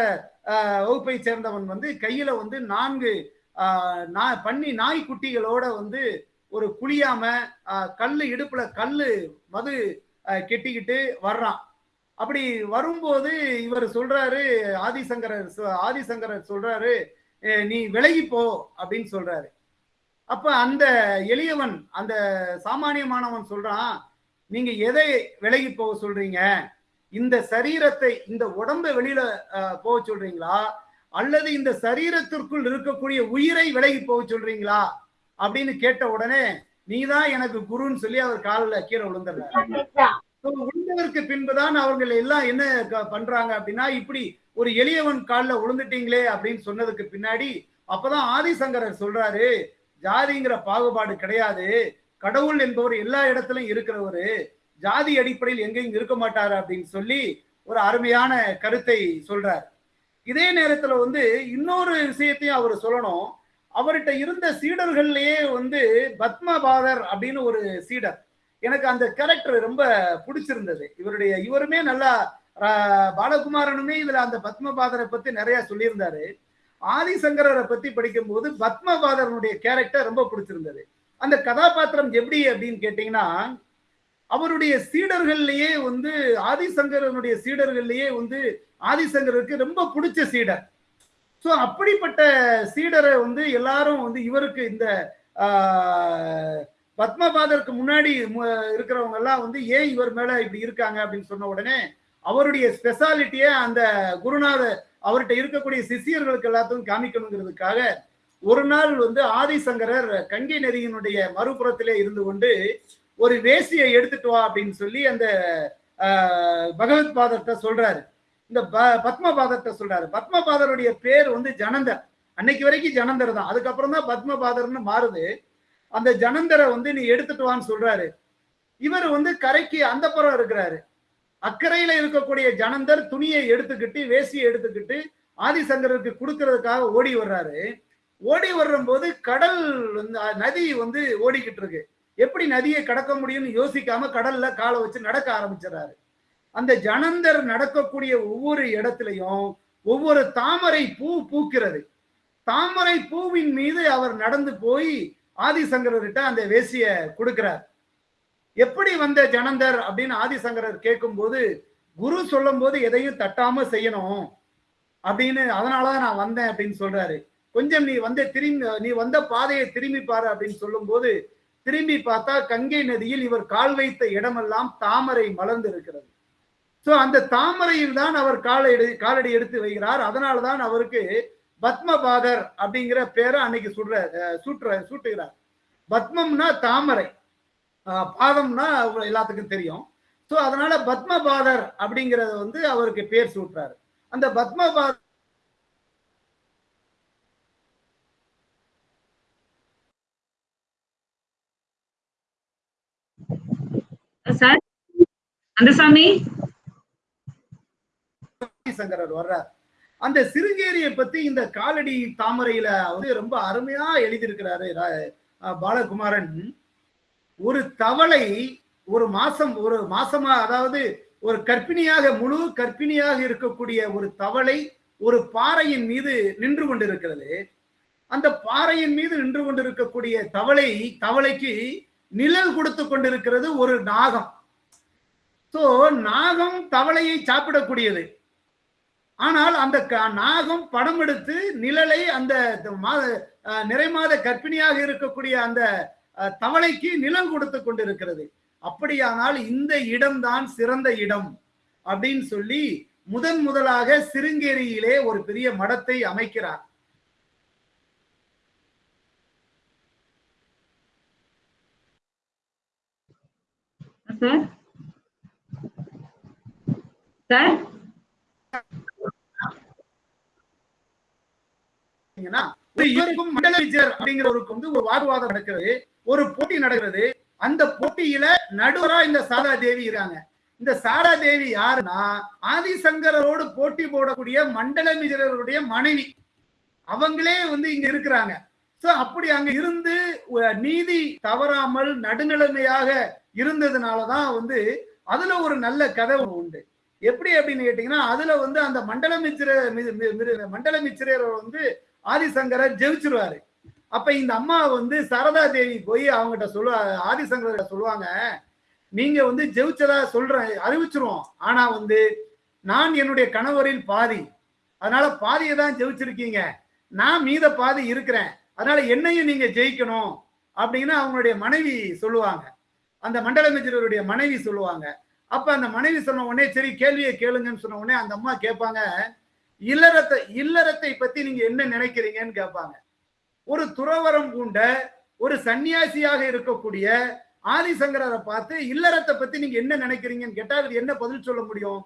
வகுப்பை சேர்ந்தவன் வந்து கையில வந்து நான்கு ஆஹ், பண்ணி நாய்க்குட்டிகளோட வந்து ஒரு குளியாம கல் இடுப்புல கல் மது கெட்டிக்கிட்டு வர்றான். அப்படி வரும்போது இவர் சொல்றாரு ஆதிசங்கரர் ஆதிசங்கரர் சொல்றாரு நீ விலகி போ அப்படின்னு சொல்றாரு. அப்ப அந்த எளியவன் அந்த சாமானியமானவன் சொல்றான் நீங்க எதை விலகி போக சொல்றீங்க? இந்த சரீரத்தை இந்த உடம்பை வெளியில போக சொல்றீங்களா? அல்லது இந்த சரீரத்திற்குள் இருக்கக்கூடிய உயிரை விலகி போக சொல்றீங்களா? அப்படின்னு கேட்ட உடனே நீதான் எனக்கு குருன்னு சொல்லி அவர் காலில் கீழே விழுந்துடுறாரு. So, விழுந்ததற்கு பின்புதான் அவர்கள் எல்லாம் என்ன பண்றாங்க அப்படின்னா இப்படி ஒரு எளியவன் காலில் விழுந்துட்டீங்களே அப்படின்னு சொன்னதுக்கு பின்னாடி அப்பதான் ஆதிசங்கரர் சொல்றாரு ஜாதிங்கிற பாகுபாடு கிடையாது. கடவுள் என்பவர் எல்லா இடத்துலயும் இருக்கிறவரு. ஜாதி அடிப்படையில் எங்கேயும் இருக்க மாட்டாரு அப்படின்னு சொல்லி ஒரு அருமையான கருத்தை சொல்றார். இதே நேரத்துல வந்து இன்னொரு விஷயத்தையும் அவர் சொல்லணும். அவர்கிட்ட இருந்த சீடர்கள்லயே வந்து பத்மபாதர் அப்படின்னு ஒரு சீடர். எனக்கு அந்த கேரக்டர் ரொம்ப பிடிச்சிருந்தது. இவருடைய இவருமே நல்லா பாலகுமாரனுமே இதுல அந்த பத்மபாதரை பத்தி நிறைய சொல்லியிருந்தாரு. ஆதிசங்கரரை பத்தி படிக்கும்போது பத்மபாதரனுடைய கேரக்டர் ரொம்ப பிடிச்சிருந்தது. அந்த கதாபாத்திரம் எப்படி அப்படின்னு கேட்டீங்கன்னா அவருடைய சீடர்கள்லயே வந்து ஆதிசங்கரனுடைய சீடர்கள்லயே வந்து ஆதிசங்கருக்கு ரொம்ப பிடிச்ச சீடர். ஸோ அப்படிப்பட்ட சீடரை வந்து எல்லாரும் வந்து இவருக்கு இந்த பத்மபாதருக்கு முன்னாடி இருக்கிறவங்க எல்லாம் வந்து ஏன் இவர் மேல இப்படி இருக்காங்க? அப்படின்னு சொன்ன உடனே அவருடைய ஸ்பெஷாலிட்டியை அந்த குருநாத அவர்கிட்ட இருக்கக்கூடிய சிஷியர்களுக்கு எல்லாத்துக்கும் காமிக்கணுங்கிறதுக்காக ஒரு நாள் வந்து ஆதிசங்கரர் கங்கை நதியினுடைய மறுபுறத்திலே இருந்து கொண்டு ஒரு வேசியை எடுத்துட்டு வா அப்படின்னு சொல்லி அந்த பகவத் பாதத்தை சொல்றாரு. இந்த ப- பத்மபாதத்தை சொல்றாரு. பத்மபாதருடைய பேர் வந்து ஜனந்தர். அன்னைக்கு வரைக்கும் ஜனந்தர் தான். அதுக்கப்புறம் தான் பத்மபாதர்னு மாறுது. அந்த ஜனந்தரை வந்து நீ எடுத்துட்டு வான்னு சொல்றாரு. இவர் வந்து கரைக்கு அந்த புறம் இருக்கிறாரு. அக்கறையில இருக்கக்கூடிய ஜனந்தர் துணியை எடுத்துக்கிட்டு வேசியை எடுத்துக்கிட்டு ஆதிசங்கருக்கு கொடுக்கறதுக்காக ஓடி வர்றாரு. ஓடி வர்றபோது கடல் வந்து நதி வந்து ஓடிக்கிட்டு இருக்கு. எப்படி நதியை கடக்க முடியும்னு யோசிக்காம கடல்ல காலை வச்சு நடக்க ஆரம்பிச்சிடறாரு. அந்த ஜனந்தர் நடக்கக்கூடிய ஒவ்வொரு இடத்துலையும் ஒவ்வொரு தாமரை பூ பூக்கிறது. தாமரை பூவின் மீது அவர் நடந்து போய் ஆதிசங்கரர்கிட்ட அந்த வேசிய கொடுக்கிறார். எப்படி வந்த ஜனந்தர் அப்படின்னு ஆதிசங்கரர் கேட்கும்போது குரு சொல்லும் போது எதையும் தட்டாம செய்யணும் அப்படின்னு அதனாலதான் நான் வந்தேன் அப்படின்னு சொல்றாரு. கொஞ்சம் நீ வந்த திரும்பி நீ வந்த பாதையை திரும்பி பாரு அப்படின்னு சொல்லும்போது திரும்பி பார்த்தா கங்கை நதியில் இவர் கால் வைத்த இடமெல்லாம் தாமரை மலர்ந்து இருக்கிறது ஸோ அந்த தாமரையில் தான் அவர் காலை எடு காலடி எடுத்து வைக்கிறார். அதனால தான் அவருக்கு பத்மபாதர் அப்படிங்கிற பேரை அன்னைக்கு சுடுற சூட்டுற சூட்டுகிறார். பத்மம்னா தாமரை. பாதம்னா எல்லாத்துக்கும் தெரியும். ஸோ அதனால பத்மபாதர் அப்படிங்கறத வந்து அவருக்கு பேர் சூட்டுறாரு. அந்த பத்மபாதர் சார்? அந்தசாமி? சங்கரர் வர்றார். அந்த சிறுங்கேரியை பத்தி இந்த காலடி தாமரையில வந்து ரொம்ப அருமையா எழுதியிருக்கிறாரு ரா- பாலகுமாரன். ஒரு தவளை ஒரு மாசம் ஒரு மாசமா அதாவது ஒரு கர்ப்பிணியாக முழு கர்ப்பிணியாக இருக்கக்கூடிய ஒரு தவளை ஒரு பாறையின் மீது நின்று கொண்டிருக்கிறது. அந்த பாறையின் மீது நின்று கொண்டிருக்கக்கூடிய தவளை தவளைக்கு நிழல் கொடுத்து கொண்டிருக்கிறது ஒரு நாகம். சோ நாகம் தவளையை சாப்பிடக்கூடியது. ஆனால் அந்த நாகம் படம் எடுத்து நிழலை அந்த மா- அஹ் நிறைமாத கர்ப்பிணியாக இருக்கக்கூடிய அந்த தவளைக்கு நிழல் கொடுத்து கொண்டிருக்கிறது. அப்படியானால் இந்த இடம்தான் சிறந்த இடம் அப்படின்னு சொல்லி முதன் முதலாக சிருங்கேரியிலே ஒரு பெரிய மடத்தை அமைக்கிறார். சார்? சார்? பாத்தீங்கன்னா, இவருக்கும் மண்டல விஜயர் அப்படிங்கிறவருக்கு வந்து ஒரு வாக்குவாதம் நடக்கிறது ஒரு போட்டி நடக்கிறது அந்த போட்டியில நடுவரா இந்த சாரா தேவி இருக்காங்க. இந்த சாரா தேவி யாருன்னா ஆதிசங்கரோடு போட்டி போடக்கூடிய மண்டல விஜயருடைய மனைவி. அவங்களே வந்து இங்க இருக்கிறாங்க. சோ அப்படி அங்க இருந்து நீதி தவறாமல் நடுநிலைமையாக இருந்ததுனாலதான் வந்து அதுல ஒரு நல்ல கதை உண்டு. எப்படி அப்படின்னு கேட்டீங்கன்னா அதுல வந்து அந்த மண்டல மிச்சிர மண்டல மிச்சிரர் வந்து ஆதிசங்கரை ஜெயிச்சிருவாரு. அப்ப இந்த அம்மா வந்து சரதா தேவி போய் அவங்ககிட்ட சொல்லுவா ஆதிசங்கர சொல்லுவாங்க நீங்க வந்து ஜெயிச்சதா சொல்றேன் அறிவிச்சிருவோம். ஆனா வந்து நான் என்னுடைய கணவரில் பாதி. அதனால பாதியை தான் ஜெயிச்சிருக்கீங்க. நான் மீத பாதி இருக்கிறேன். அதனால என்னையும் நீங்க ஜெயிக்கணும். அப்படின்னு அவங்களுடைய மனைவி சொல்லுவாங்க. அந்த மண்டல மிஜருடைய மனைவி சொல்லுவாங்க. அப்ப அந்த மனைவி சொன்ன உடனே சரி கேள்வியை கேளுங்கன்னு சொன்ன உடனே அந்த அம்மா கேட்பாங்க இல்லறத்தை இல்லறத்தை பத்தி நீங்க என்ன நினைக்கிறீங்கன்னு கேட்பாங்க. ஒரு துறவரம் பூண்ட ஒரு சன்னியாசியாக இருக்கக்கூடிய ஆதிசங்கரரை பார்த்து இல்லறத்தை பத்தி நீங்க என்ன நினைக்கிறீங்கன்னு கேட்டா அவர் என்ன பதில் சொல்ல முடியும்?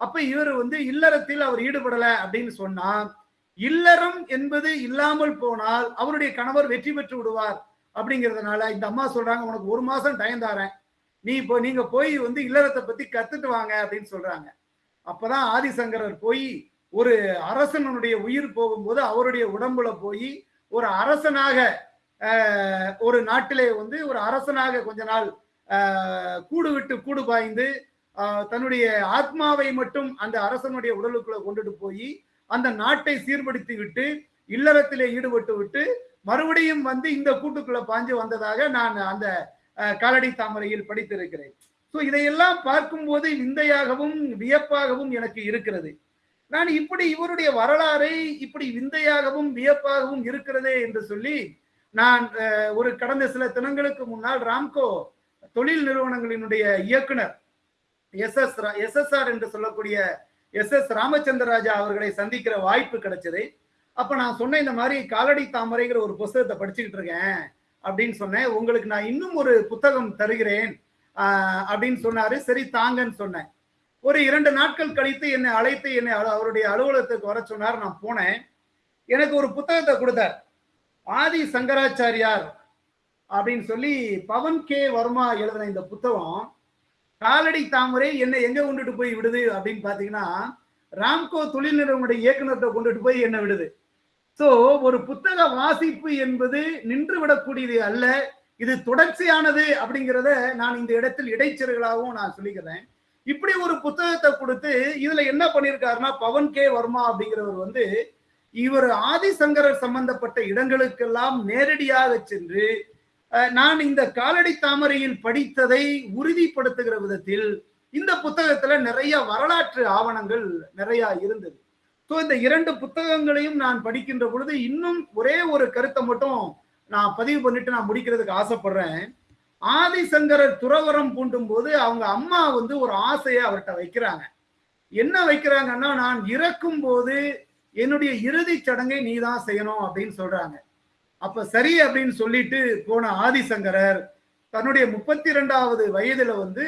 அப்ப இவர் வந்து இல்லறத்தில் அவர் ஈடுபடல அப்படின்னு சொன்னா இல்லறம் என்பது இல்லாமல் போனால் அவருடைய கணவர் வெற்றி பெற்று விடுவார். அப்படிங்கிறதுனால இந்த அம்மா சொல்றாங்க உனக்கு ஒரு மாசம் டைம் தாரேன் நீ இப்போ நீங்க போய் வந்து இல்லறத்தை பத்தி கத்துட்டு வாங்க அப்படின்னு சொல்றாங்க. அப்பதான் ஆதிசங்கரர் போய் ஒரு அரசனுடைய உயிர் போகும்போது அவருடைய உடம்புல போய் ஒரு அரசனாக ஒரு நாட்டிலே வந்து ஒரு அரசனாக கொஞ்ச நாள் கூடு விட்டு கூடு பாய்ந்து தன்னுடைய ஆத்மாவை மட்டும் அந்த அரசனுடைய உடலுக்குள்ள கொண்டுட்டு போய் அந்த நாட்டை சீர்படுத்தி விட்டு இல்லறத்திலே ஈடுபட்டு விட்டு மறுபடியும் வந்து இந்த கூட்டுக்குள்ள பாஞ்சு வந்ததாக நான் அந்த காலடி தாமரையில் படித்திருக்கிறேன். ஸோ இதையெல்லாம் பார்க்கும்போது விந்தையாகவும் வியப்பாகவும் எனக்கு இருக்கிறது. நான் இப்படி இவருடைய வரலாறை இப்படி விந்தையாகவும் வியப்பாகவும் இருக்கிறதே என்று சொல்லி நான் ஒரு கடந்த சில தினங்களுக்கு முன்னால் ராம்கோ தொழில் நிறுவனங்களினுடைய இயக்குனர் எஸ் எஸ் எஸ்எஸ்ஆர் என்று சொல்லக்கூடிய எஸ் எஸ் ராமச்சந்திரராஜா அவர்களை சந்திக்கிற வாய்ப்பு கிடைச்சது. அப்ப நான் சொன்னேன் இந்த மாதிரி காலடி தாமரைங்கிற ஒரு புஸ்தகத்தை படிச்சுக்கிட்டு இருக்கேன். அப்படின்னு சொன்னேன். உங்களுக்கு நான் இன்னும் ஒரு புத்தகம் தருகிறேன் அப்படின்னு சொன்னாரு. சரி தாங்கன்னு சொன்னேன். ஒரு இரண்டு நாட்கள் கழித்து என்னை அழைத்து என்னை அலு- அவருடைய அலுவலகத்துக்கு வர சொன்னார். நான் போனேன். எனக்கு ஒரு புத்தகத்தை கொடுத்தார். ஆதி சங்கராச்சாரியார் அப்படின்னு சொல்லி பவன் கே. வர்மா எழுதின இந்த புத்தகம் காலடி தாமரை என்னை எங்க கொண்டுட்டு போய் விடுது? அப்படின்னு பாத்தீங்கன்னா ராம்கோ தொழில் நிறுவனுடைய இயக்குனர்கிட்ட கொண்டுட்டு போய் என்ன விடுது. சோ ஒரு புத்தக வாசிப்பு என்பது நின்று விடக்கூடியது அல்ல. இது தொடர்ச்சியானது அப்படிங்கிறத நான் இந்த இடத்தில் இடைச்செருகளாகவும் நான் சொல்லிக்கிறேன். இப்படி ஒரு புத்தகத்தை கொடுத்து இதுல என்ன பண்ணியிருக்காருன்னா பவன் கே வர்மா அப்படிங்கிறவர் வந்து இவர் ஆதிசங்கரர் சம்பந்தப்பட்ட இடங்களுக்கெல்லாம் நேரடியாக சென்று நான் இந்த காலடி தாமரையில் படித்ததை உறுதிப்படுத்துகிற விதத்தில் இந்த புத்தகத்துல நிறைய வரலாற்று ஆவணங்கள் நிறைய இருந்தது. ஸோ இந்த இரண்டு புத்தகங்களையும் நான் படிக்கின்ற பொழுது இன்னும் ஒரே ஒரு கருத்தை மட்டும் நான் பதிவு பண்ணிட்டு நான் முடிக்கிறதுக்கு ஆசைப்படுறேன். ஆதிசங்கரர் துறவரம் பூண்டும் போது அவங்க அம்மா வந்து ஒரு ஆசையை அவர்கிட்ட வைக்கிறாங்க. என்ன வைக்கிறாங்கன்னா நான் இறக்கும் போது என்னுடைய இறுதிச் சடங்கை நீ தான் செய்யணும் அப்படின்னு சொல்றாங்க. அப்ப சரி அப்படின்னு சொல்லிட்டு போன ஆதிசங்கரர் தன்னுடைய முப்பத்தி ரெண்டாவது வயதுல வந்து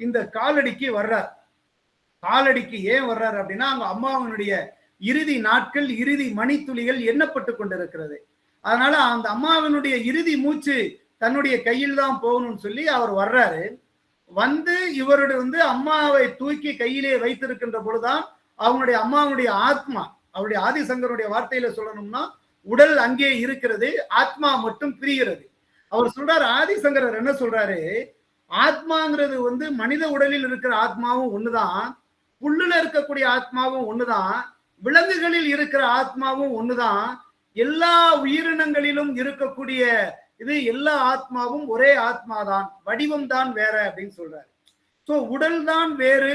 இந்த காலடிக்கு வர்றார். காலடிக்கு ஏன் வர்றாரு அப்படின்னா அவங்க அம்மாவனுடைய இறுதி நாட்கள் இறுதி மணித்துளிகள் எண்ணப்பட்டு கொண்டிருக்கிறது. அதனால அந்த அம்மாவினுடைய இறுதி மூச்சு தன்னுடைய கையில் தான் போகணும்னு சொல்லி அவர் வர்றாரு. வந்து இவருடைய வந்து அம்மாவை தூக்கி கையிலே வைத்திருக்கின்ற பொழுதுதான் அவங்களுடைய அம்மாவுடைய ஆத்மா அவருடைய ஆதிசங்கருடைய வார்த்தையில சொல்லணும்னா உடல் அங்கே இருக்கிறது ஆத்மா மட்டும் பிரிகிறது. அவர் சொல்றாரு ஆதிசங்கரர் என்ன சொல்றாரு? ஆத்மாங்கிறது வந்து மனித உடலில் இருக்கிற ஆத்மாவும் ஒண்ணுதான் புல்லுல இருக்கக்கூடிய ஆத்மாவும் ஒண்ணுதான் விலங்குகளில் இருக்கிற ஆத்மாவும் ஒண்ணுதான் எல்லா உயிரினங்களிலும் இருக்கக்கூடிய இது எல்லா ஆத்மாவும் ஒரே ஆத்மாதான் வடிவம் தான் வேற அப்படின்னு சொல்றாரு. சோ உடல் தான் வேறு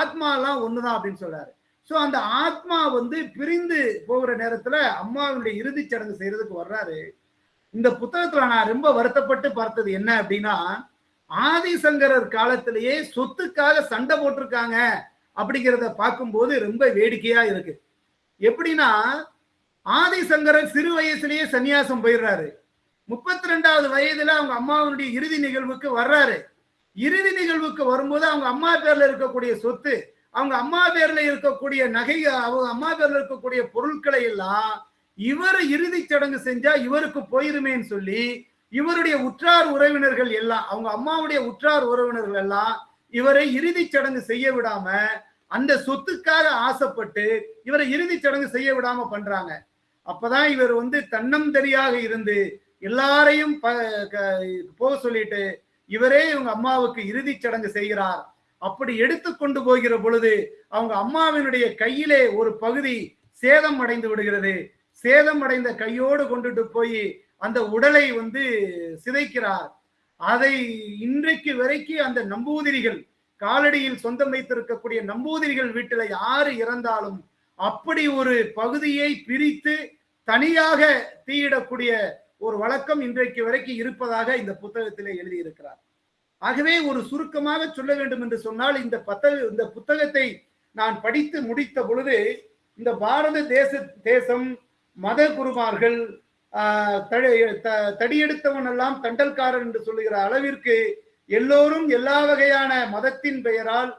ஆத்மாலாம் ஒண்ணுதான் அப்படின்னு சொல்றாரு. சோ அந்த ஆத்மா வந்து பிரிந்து போகிற நேரத்துல அம்மாவுடைய இறுதிச் சடங்கு செய்யறதுக்கு வர்றாரு. இந்த புத்தகத்துல நான் ரொம்ப வருத்தப்பட்டு பார்த்தது என்ன அப்படின்னா ஆதிசங்கரர் காலத்திலேயே சொத்துக்காக சண்டை போட்டிருக்காங்க. அப்படிங்கிறத பார்க்கும்போது ரொம்ப வேடிக்கையா இருக்கு. எப்படின்னா ஆதிசங்கரர் சிறு வயசுலயே சன்னியாசம் போயிடுறாரு. முப்பத்தி ரெண்டாவது வயதுல அவங்க அம்மாவுடைய இறுதி நிகழ்வுக்கு வர்றாரு. இறுதி நிகழ்வுக்கு வரும்போது அவங்க அம்மா பேர்ல இருக்கக்கூடிய சொத்து அவங்க அம்மா பேர்ல இருக்கக்கூடிய நகை அவங்க அம்மா பேர்ல இருக்கக்கூடிய பொருட்களை எல்லாம் இவர் இறுதி சடங்கு செஞ்சா இவருக்கு போயிருமேன்னு சொல்லி இவருடைய உற்றார் உறவினர்கள் எல்லாம் அவங்க அம்மாவுடைய உற்றார் உறவினர்கள் எல்லாம் இவரை இறுதி சடங்கு செய்ய விடாம அந்த சொத்துக்காக ஆசைப்பட்டு இவரை இறுதி சடங்கு செய்ய விடாம பண்றாங்க. அப்பதான் இவர் வந்து தன்னந்தரியாக இருந்து எல்லாரையும் ப- க- போக சொல்லிட்டு இவரே இவங்க அம்மாவுக்கு இறுதி சடங்கு செய்கிறார். அப்படி எடுத்து கொண்டு போகிற பொழுது அவங்க அம்மாவினுடைய கையிலே ஒரு பகுதி சேதம் அடைந்து விடுகிறது. சேதம் அடைந்த கையோடு கொண்டுட்டு போய் அந்த உடலை வந்து சிதைக்கிறார். அதை இன்றைக்கு வரைக்கும் அந்த நம்பூதிரிகள் காலடியில் சொந்தம் வைத்திருக்கக்கூடிய நம்பூதிரிகள் வீட்டில் யாரு இறந்தாலும் அப்படி ஒரு பகுதியை பிரித்து தனியாக தீயிடக்கூடிய ஒரு வழக்கம் இன்றைக்கு வரைக்கும் இருப்பதாக இந்த புத்தகத்திலே எழுதியிருக்கிறார். ஆகவே ஒரு சுருக்கமாக சொல்ல வேண்டும் என்று சொன்னால் இந்த பத்தக இந்த புத்தகத்தை நான் படித்து முடித்த பொழுது இந்த பாரத தேச தேசம் மத குருமார்கள் த- தடியெடுத்தவன் எல்லாம் தண்டல்காரன் என்று சொல்லுகிற அளவிற்கு எல்லோரும் எல்லா வகையான மதத்தின் பெயரால்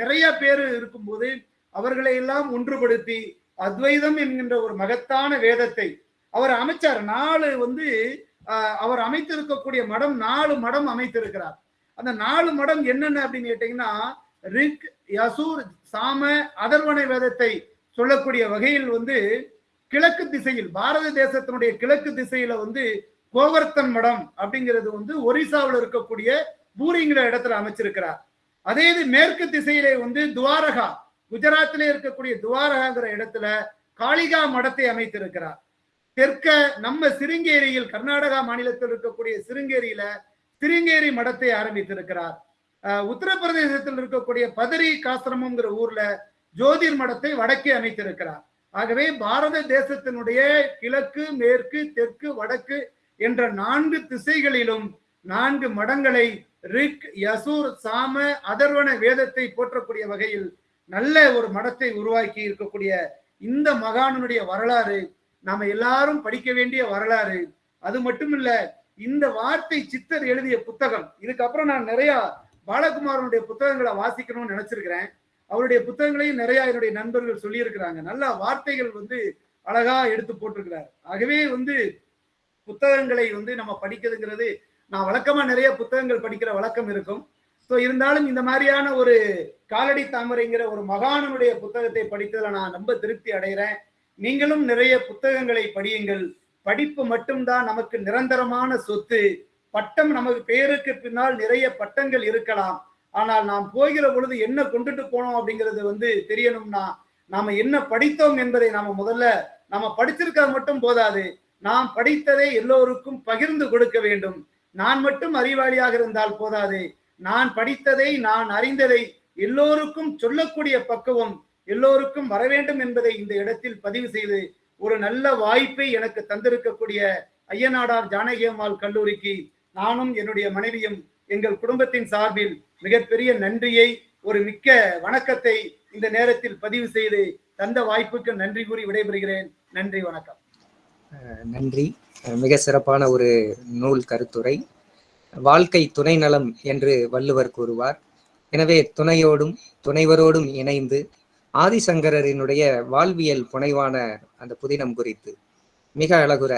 நிறைய பேர் இருக்கும்போது அவர்களை எல்லாம் ஒன்றுபடுத்தி அத்வைதம் என்கின்ற ஒரு மகத்தான வேதத்தை அவர் அமைச்சார். நாலு வந்து அவர் அமைத்திருக்கக்கூடிய மடம் நாலு மடம் அமைத்திருக்கிறார். அந்த நாலு மடம் என்னென்ன அப்படின்னு கேட்டீங்கன்னா ரிக் யசூர் சாம அதர்வனை வேதத்தை சொல்லக்கூடிய வகையில் வந்து கிழக்கு திசையில் பாரத தேசத்தினுடைய கிழக்கு திசையில வந்து கோவர்த்தன் மடம் அப்படிங்கிறது வந்து ஒரிசாவில் இருக்கக்கூடிய பூரிங்கிற இடத்துல அமைச்சிருக்கிறார். அதே இது மேற்கு திசையிலே வந்து துவாரகா குஜராத்திலே இருக்கக்கூடிய துவாரகாங்கிற இடத்துல காளிகா மடத்தை அமைத்திருக்கிறார். தெற்க நம்ம சிருங்கேரியில் கர்நாடகா மாநிலத்தில் இருக்கக்கூடிய சிருங்கேரியில சிருங்கேரி மடத்தை ஆரம்பித்திருக்கிறார். உத்தரப்பிரதேசத்தில் இருக்கக்கூடிய பதரி காசிரமம்ங்கிற ஊர்ல ஜோதிர் மடத்தை வடக்கே அமைத்திருக்கிறார். ஆகவே பாரத தேசத்தினுடைய கிழக்கு மேற்கு தெற்கு வடக்கு என்ற நான்கு திசைகளிலும் நான்கு மடங்களை ரிக் யசூர் சாம அதர்வன வேதத்தை போற்றக்கூடிய வகையில் நல்ல ஒரு மடத்தை உருவாக்கி இருக்கக்கூடிய இந்த மகானுடைய வரலாறு நாம எல்லாரும் படிக்க வேண்டிய வரலாறு. அது மட்டும் இல்ல இந்த வார்த்தை சித்தர் எழுதிய புத்தகம் இதுக்கப்புறம் நான் நிறைய பாலகுமாரனுடைய புத்தகங்களை வாசிக்கணும்னு நினைச்சிருக்கிறேன். அவருடைய புத்தகங்களையும் நிறைய என்னுடைய நண்பர்கள் சொல்லியிருக்கிறாங்க. நல்ல வார்த்தைகள் வந்து அழகா எடுத்து போட்டிருக்கிறார். ஆகவே வந்து புத்தகங்களை வந்து நம்ம படிக்கிறதுங்கிறது நான் வழக்கமா நிறைய புத்தகங்கள் படிக்கிற வழக்கம் இருக்கும். ஸோ இருந்தாலும் இந்த மாதிரியான ஒரு காலடி தாமரைங்கிற ஒரு மகானுடைய புத்தகத்தை படித்ததில் நான் ரொம்ப திருப்தி அடைகிறேன். நீங்களும் நிறைய புத்தகங்களை படியுங்கள். படிப்பு மட்டும்தான் நமக்கு நிரந்தரமான சொத்து. பட்டம் நமக்கு பேருக்கு பின்னால் நிறைய பட்டங்கள் இருக்கலாம். ஆனால் நாம் போகிற பொழுது என்ன கொண்டுட்டு போனோம் அப்படிங்கிறது வந்து தெரியணும்னா நாம என்ன படித்தோம் என்பதை நாம முதல்ல நாம படிச்சிருக்கிறது மட்டும் போதாது. நாம் படித்ததை எல்லோருக்கும் பகிர்ந்து கொடுக்க வேண்டும். நான் மட்டும் அறிவாளியாக இருந்தால் போதாது. நான் படித்ததை நான் அறிந்ததை எல்லோருக்கும் சொல்லக்கூடிய பக்குவம் எல்லோருக்கும் வர வேண்டும் என்பதை இந்த இடத்தில் பதிவு செய்து ஒரு நல்ல வாய்ப்பை எனக்கு தந்திருக்கக்கூடிய ஐயனாடார் ஜானகி அம்மாள் கல்லூரிக்கு நானும் என்னுடைய மனைவியும் எங்கள் குடும்பத்தின் சார்பில் மிகப்பெரிய நன்றியை ஒரு மிக்க வணக்கத்தை இந்த நேரத்தில் பதிவு செய்து தந்த வாய்ப்புக்கு நன்றி கூறி விடைபெறுகிறேன். நன்றி வணக்கம். நன்றி. மிக சிறப்பான ஒரு நூல் கருத்துரை. வாழ்க்கை துணை நலம் என்று வள்ளுவர் கூறுவார். எனவே துணையோடும் துணைவரோடும் இணைந்து ஆதிசங்கரரினுடைய வாழ்வியல் புனைவான அந்த புதினம் குறித்து மிக அழகுற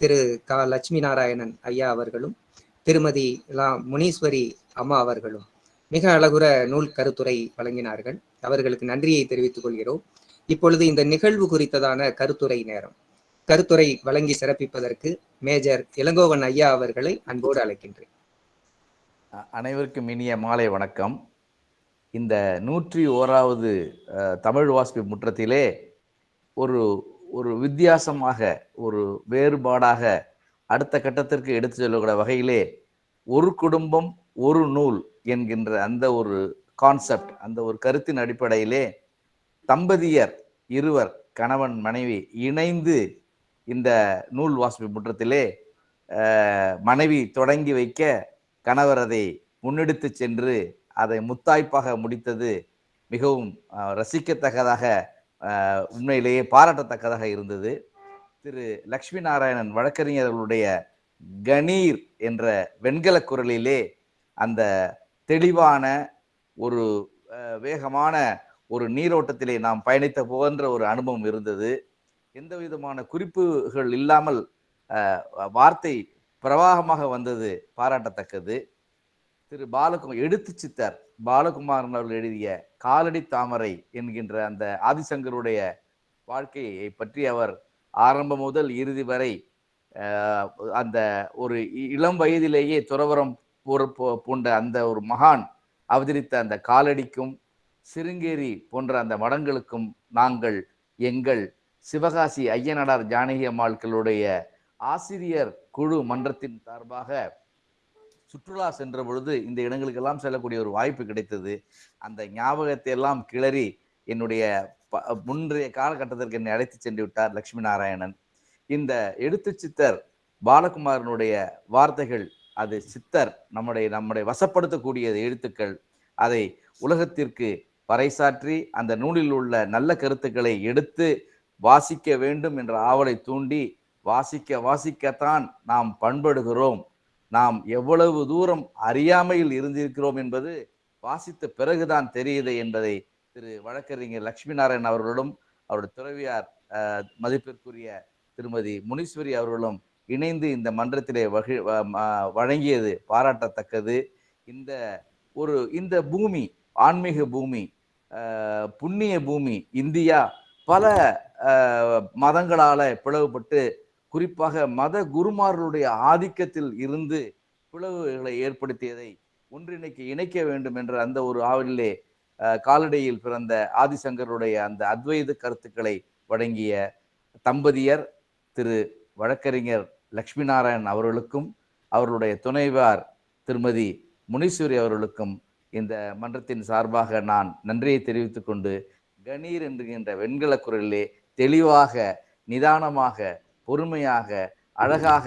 திரு க லட்சுமி நாராயணன் ஐயா அவர்களும் திருமதி லா முனீஸ்வரி அம்மா அவர்களும் மிக அழகுற நூல் கருத்துரை வழங்கினார்கள். அவர்களுக்கு நன்றியை தெரிவித்துக் கொள்கிறோம். இப்பொழுது இந்த நிகழ்வு குறித்ததான கருத்துரை நேரம். கருத்துரை வழங்கி சிறப்பிப்பதற்கு மேஜர் இளங்கோவன் ஐயா அவர்களை அன்போடு அழைக்கின்றேன். அனைவருக்கும் இனிய மாலை வணக்கம். இந்த நூற்றி ஓராவது தமிழ் வாசிப்பு முற்றத்திலே ஒரு ஒரு வித்தியாசமாக ஒரு வேறுபாடாக அடுத்த கட்டத்திற்கு எடுத்து செல்லக்கூடிய வகையிலே ஒரு குடும்பம் ஒரு நூல் என்கின்ற அந்த ஒரு கான்செப்ட் அந்த ஒரு கருத்தின் அடிப்படையிலே தம்பதியர் இருவர் கணவன் மனைவி இணைந்து இந்த நூல் வாசிப்பு முற்றத்திலே மனைவி தொடங்கி வைக்க கணவர் அதை முன்னெடுத்து சென்று அதை முத்தாய்ப்பாக முடித்தது மிகவும் ரசிக்கத்தக்கதாக உண்மையிலேயே பாராட்டத்தக்கதாக இருந்தது. திரு. லக்ஷ்மி நாராயணன் வழக்கறிஞர்களுடைய கணீர் என்ற வெண்கல குரலிலே அந்த தெளிவான ஒரு வேகமான ஒரு நீரோட்டத்திலே நாம் பயணித்த போன்ற ஒரு அனுபவம் இருந்தது. எந்த விதமான குறிப்புகள் இல்லாமல் வார்த்தை பிரவாகமாக வந்தது பாராட்டத்தக்கது. திரு பாலகுமார் எடுத்து சித்தர். பாலகுமாரன் அவர்கள் எழுதிய காலடி தாமரை என்கின்ற அந்த ஆதிசங்கருடைய வாழ்க்கையை பற்றி அவர் ஆரம்பம் முதல் இறுதி வரை அந்த ஒரு இ- இளம் வயதிலேயே துறவரம் பூர- பூண்ட அந்த ஒரு மகான் அவதரித்த அந்த காலடிக்கும் சிருங்கேரி போன்ற அந்த மடங்களுக்கும் நாங்கள் எங்கள் சிவகாசி ஐயனடார் ஜானகி அம்மாள்களுடைய ஆசிரியர் குழு மன்றத்தின் சார்பாக சுற்றுலா சென்ற பொழுது இந்த இடங்களுக்கெல்லாம் செல்லக்கூடிய ஒரு வாய்ப்பு கிடைத்தது. அந்த ஞாபகத்தை எல்லாம் கிளறி என்னுடைய ப- முன்றைய காலகட்டத்திற்கு என்னை அழைத்து சென்று விட்டார் லட்சுமி நாராயணன். இந்த எழுத்து சித்தர் பாலகுமாரனுடைய வார்த்தைகள் அது சித்தர் நம்முடைய நம்முடைய வசப்படுத்தக்கூடிய எழுத்துக்கள் அதை உலகத்திற்கு பறைசாற்றி அந்த நூலில் உள்ள நல்ல கருத்துக்களை எடுத்து வாசிக்க வேண்டும் என்ற ஆவலை தூண்டி வாசிக்க வாசிக்கத்தான் நாம் பண்படுகிறோம். நாம் எவ்வளவு தூரம் அறியாமையில் இருந்திருக்கிறோம் என்பது வாசித்த பிறகுதான் தெரியுது என்பதை திரு வழக்கறிஞர் லட்சுமி நாராயண் அவர்களும் அவருடைய துறவியார் மதிப்பிற்குரிய திருமதி முனீஸ்வரி அவர்களும் இணைந்து இந்த மன்றத்திலே வகி வ- வழங்கியது பாராட்டத்தக்கது. இந்த ஒரு இந்த பூமி ஆன்மீக பூமி புண்ணிய பூமி இந்தியா பல மதங்களால பிளவுபட்டு குறிப்பாக மத குருமார்களுடைய ஆதிக்கத்தில் இருந்து பிளவுகளை ஏற்படுத்தியதை ஒன்றிணைக்க இணைக்க வேண்டும் என்ற அந்த ஒரு ஆவலிலே காலடியில் பிறந்த ஆதிசங்கருடைய அந்த அத்வைத கருத்துக்களை வழங்கிய தம்பதியர் திரு வழக்கறிஞர் லக்ஷ்மி நாராயண் அவர்களுக்கும் அவர்களுடைய துணைவார் திருமதி முனீஸ்வரி அவர்களுக்கும் இந்த மன்றத்தின் சார்பாக நான் நன்றியை தெரிவித்துக்கொண்டு கணீர் என்கின்ற வெண்கல குரலிலே தெளிவாக நிதானமாக பொறுமையாக அழகாக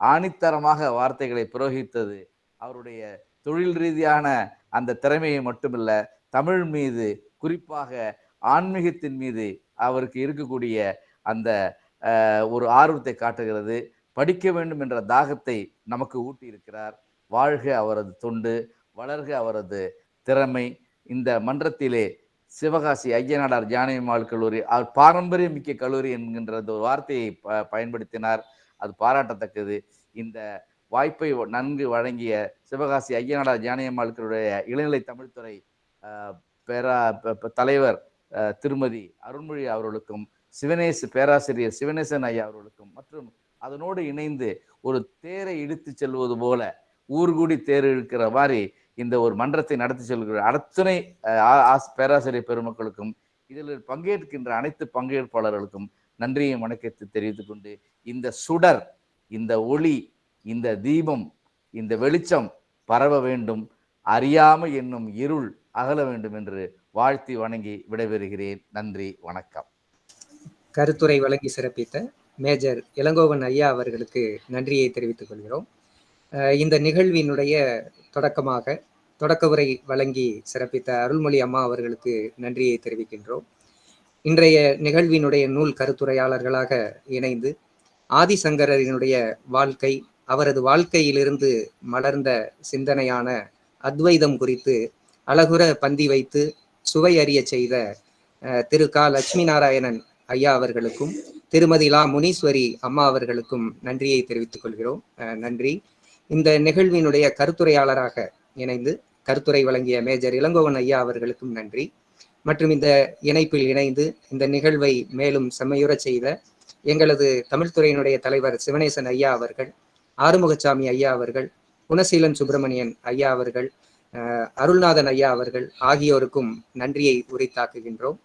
ஆணித்தரமாக வார்த்தைகளை புரோகித்தது. அவருடைய தொழில் ரீதியான அந்த திறமையை மட்டுமல்ல தமிழ் மீது குறிப்பாக ஆன்மீகத்தின் மீது அவருக்கு இருக்கக்கூடிய அந்த ஒரு ஆர்வத்தை காட்டுகிறது. படிக்க வேண்டும் என்ற தாகத்தை நமக்கு ஊட்டி இருக்கிறார் வாழ்க அவரது தொண்டு வளர்க அவரது திறமை. இந்த மன்றத்திலே சிவகாசி ஐயனாடார் ஜானகிமாள் கல்லூரி அவர் பாரம்பரியமிக்க கல்லூரி என்கின்ற அந்த ஒரு வார்த்தையை ப- பயன்படுத்தினார். அது பாராட்டத்தக்கது. இந்த வாய்ப்பை நன்கு வழங்கிய சிவகாசி ஐயனாடார் ஜானகிமால்களுடைய இளநிலை தமிழ்துறை பேரா தலைவர் திருமதி அருண்மொழி அவர்களுக்கும் சிவனேசு பேராசிரியர் சிவனேசன் ஐயா அவர்களுக்கும் மற்றும் அதனோடு இணைந்து ஒரு தேரை இழுத்து செல்வது போல ஊர்கூடி தேர் இழுக்கிற மாதிரி இந்த ஒரு மன்றத்தை நடத்தி செல்கிற அத்தனை ஆ- பேராசிரியர் பெருமக்களுக்கும் இதில் பங்கேற்கின்ற அனைத்து பங்கேற்பாளர்களுக்கும் நன்றியை வணக்கத்தை தெரிவித்துக் கொண்டு இந்த சுடர் இந்த ஒளி இந்த தீபம் இந்த வெளிச்சம் பரவ வேண்டும் அறியாமை என்னும் இருள் அகல வேண்டும் என்று வாழ்த்தி வணங்கி விடைபெறுகிறேன். நன்றி வணக்கம். கருத்துரை வழங்கி சிறப்பித்த மேஜர் இளங்கோவன் ஐயா அவர்களுக்கு நன்றியை தெரிவித்துக் கொள்கிறோம். இந்த நிகழ்வினுடைய தொடக்கமாக தொடக்க உரை வழங்கி சிறப்பித்த அருள்மொழி அம்மா அவர்களுக்கு நன்றியை தெரிவிக்கின்றோம். இன்றைய நிகழ்வினுடைய நூல் கருத்துரையாளர்களாக இணைந்து ஆதிசங்கரனுடைய வாழ்க்கை அவரது வாழ்க்கையிலிருந்து மலர்ந்த சிந்தனையான அத்வைதம் குறித்து அழகுற பந்தி வைத்து சுவை அறிய செய்த திரு க லட்சுமி நாராயணன் ஐயா அவர்களுக்கும் திருமதி லா முனீஸ்வரி அம்மா அவர்களுக்கும் நன்றியை தெரிவித்துக் கொள்கிறோம். நன்றி. இந்த நிகழ்வினுடைய கருத்துரையாளராக இணைந்து கருத்துரை வழங்கிய மேஜர் இளங்கோவன் ஐயா அவர்களுக்கும் நன்றி. மற்றும் இந்த இணைப்பில் இணைந்து இந்த நிகழ்வை மேலும் செம்மையுறச் செய்த எங்களது தமிழ்துறையினுடைய தலைவர் சிவனேசன் ஐயா அவர்கள் ஆறுமுகசாமி ஐயா அவர்கள் குணசீலன் சுப்பிரமணியன் ஐயா அவர்கள் அருள்நாதன் ஐயா அவர்கள் ஆகியோருக்கும் நன்றியை உரித்தாக்குகின்றோம்.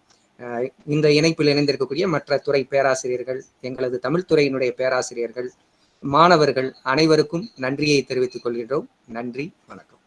இந்த இணைப்பில் இணைந்திருக்கக்கூடிய மற்ற துறை பேராசிரியர்கள் எங்களது தமிழ்துறையினுடைய பேராசிரியர்கள் மாணவர்கள் அனைவருக்கும் நன்றியை தெரிவித்துக் கொள்கின்றோம். நன்றி வணக்கம்.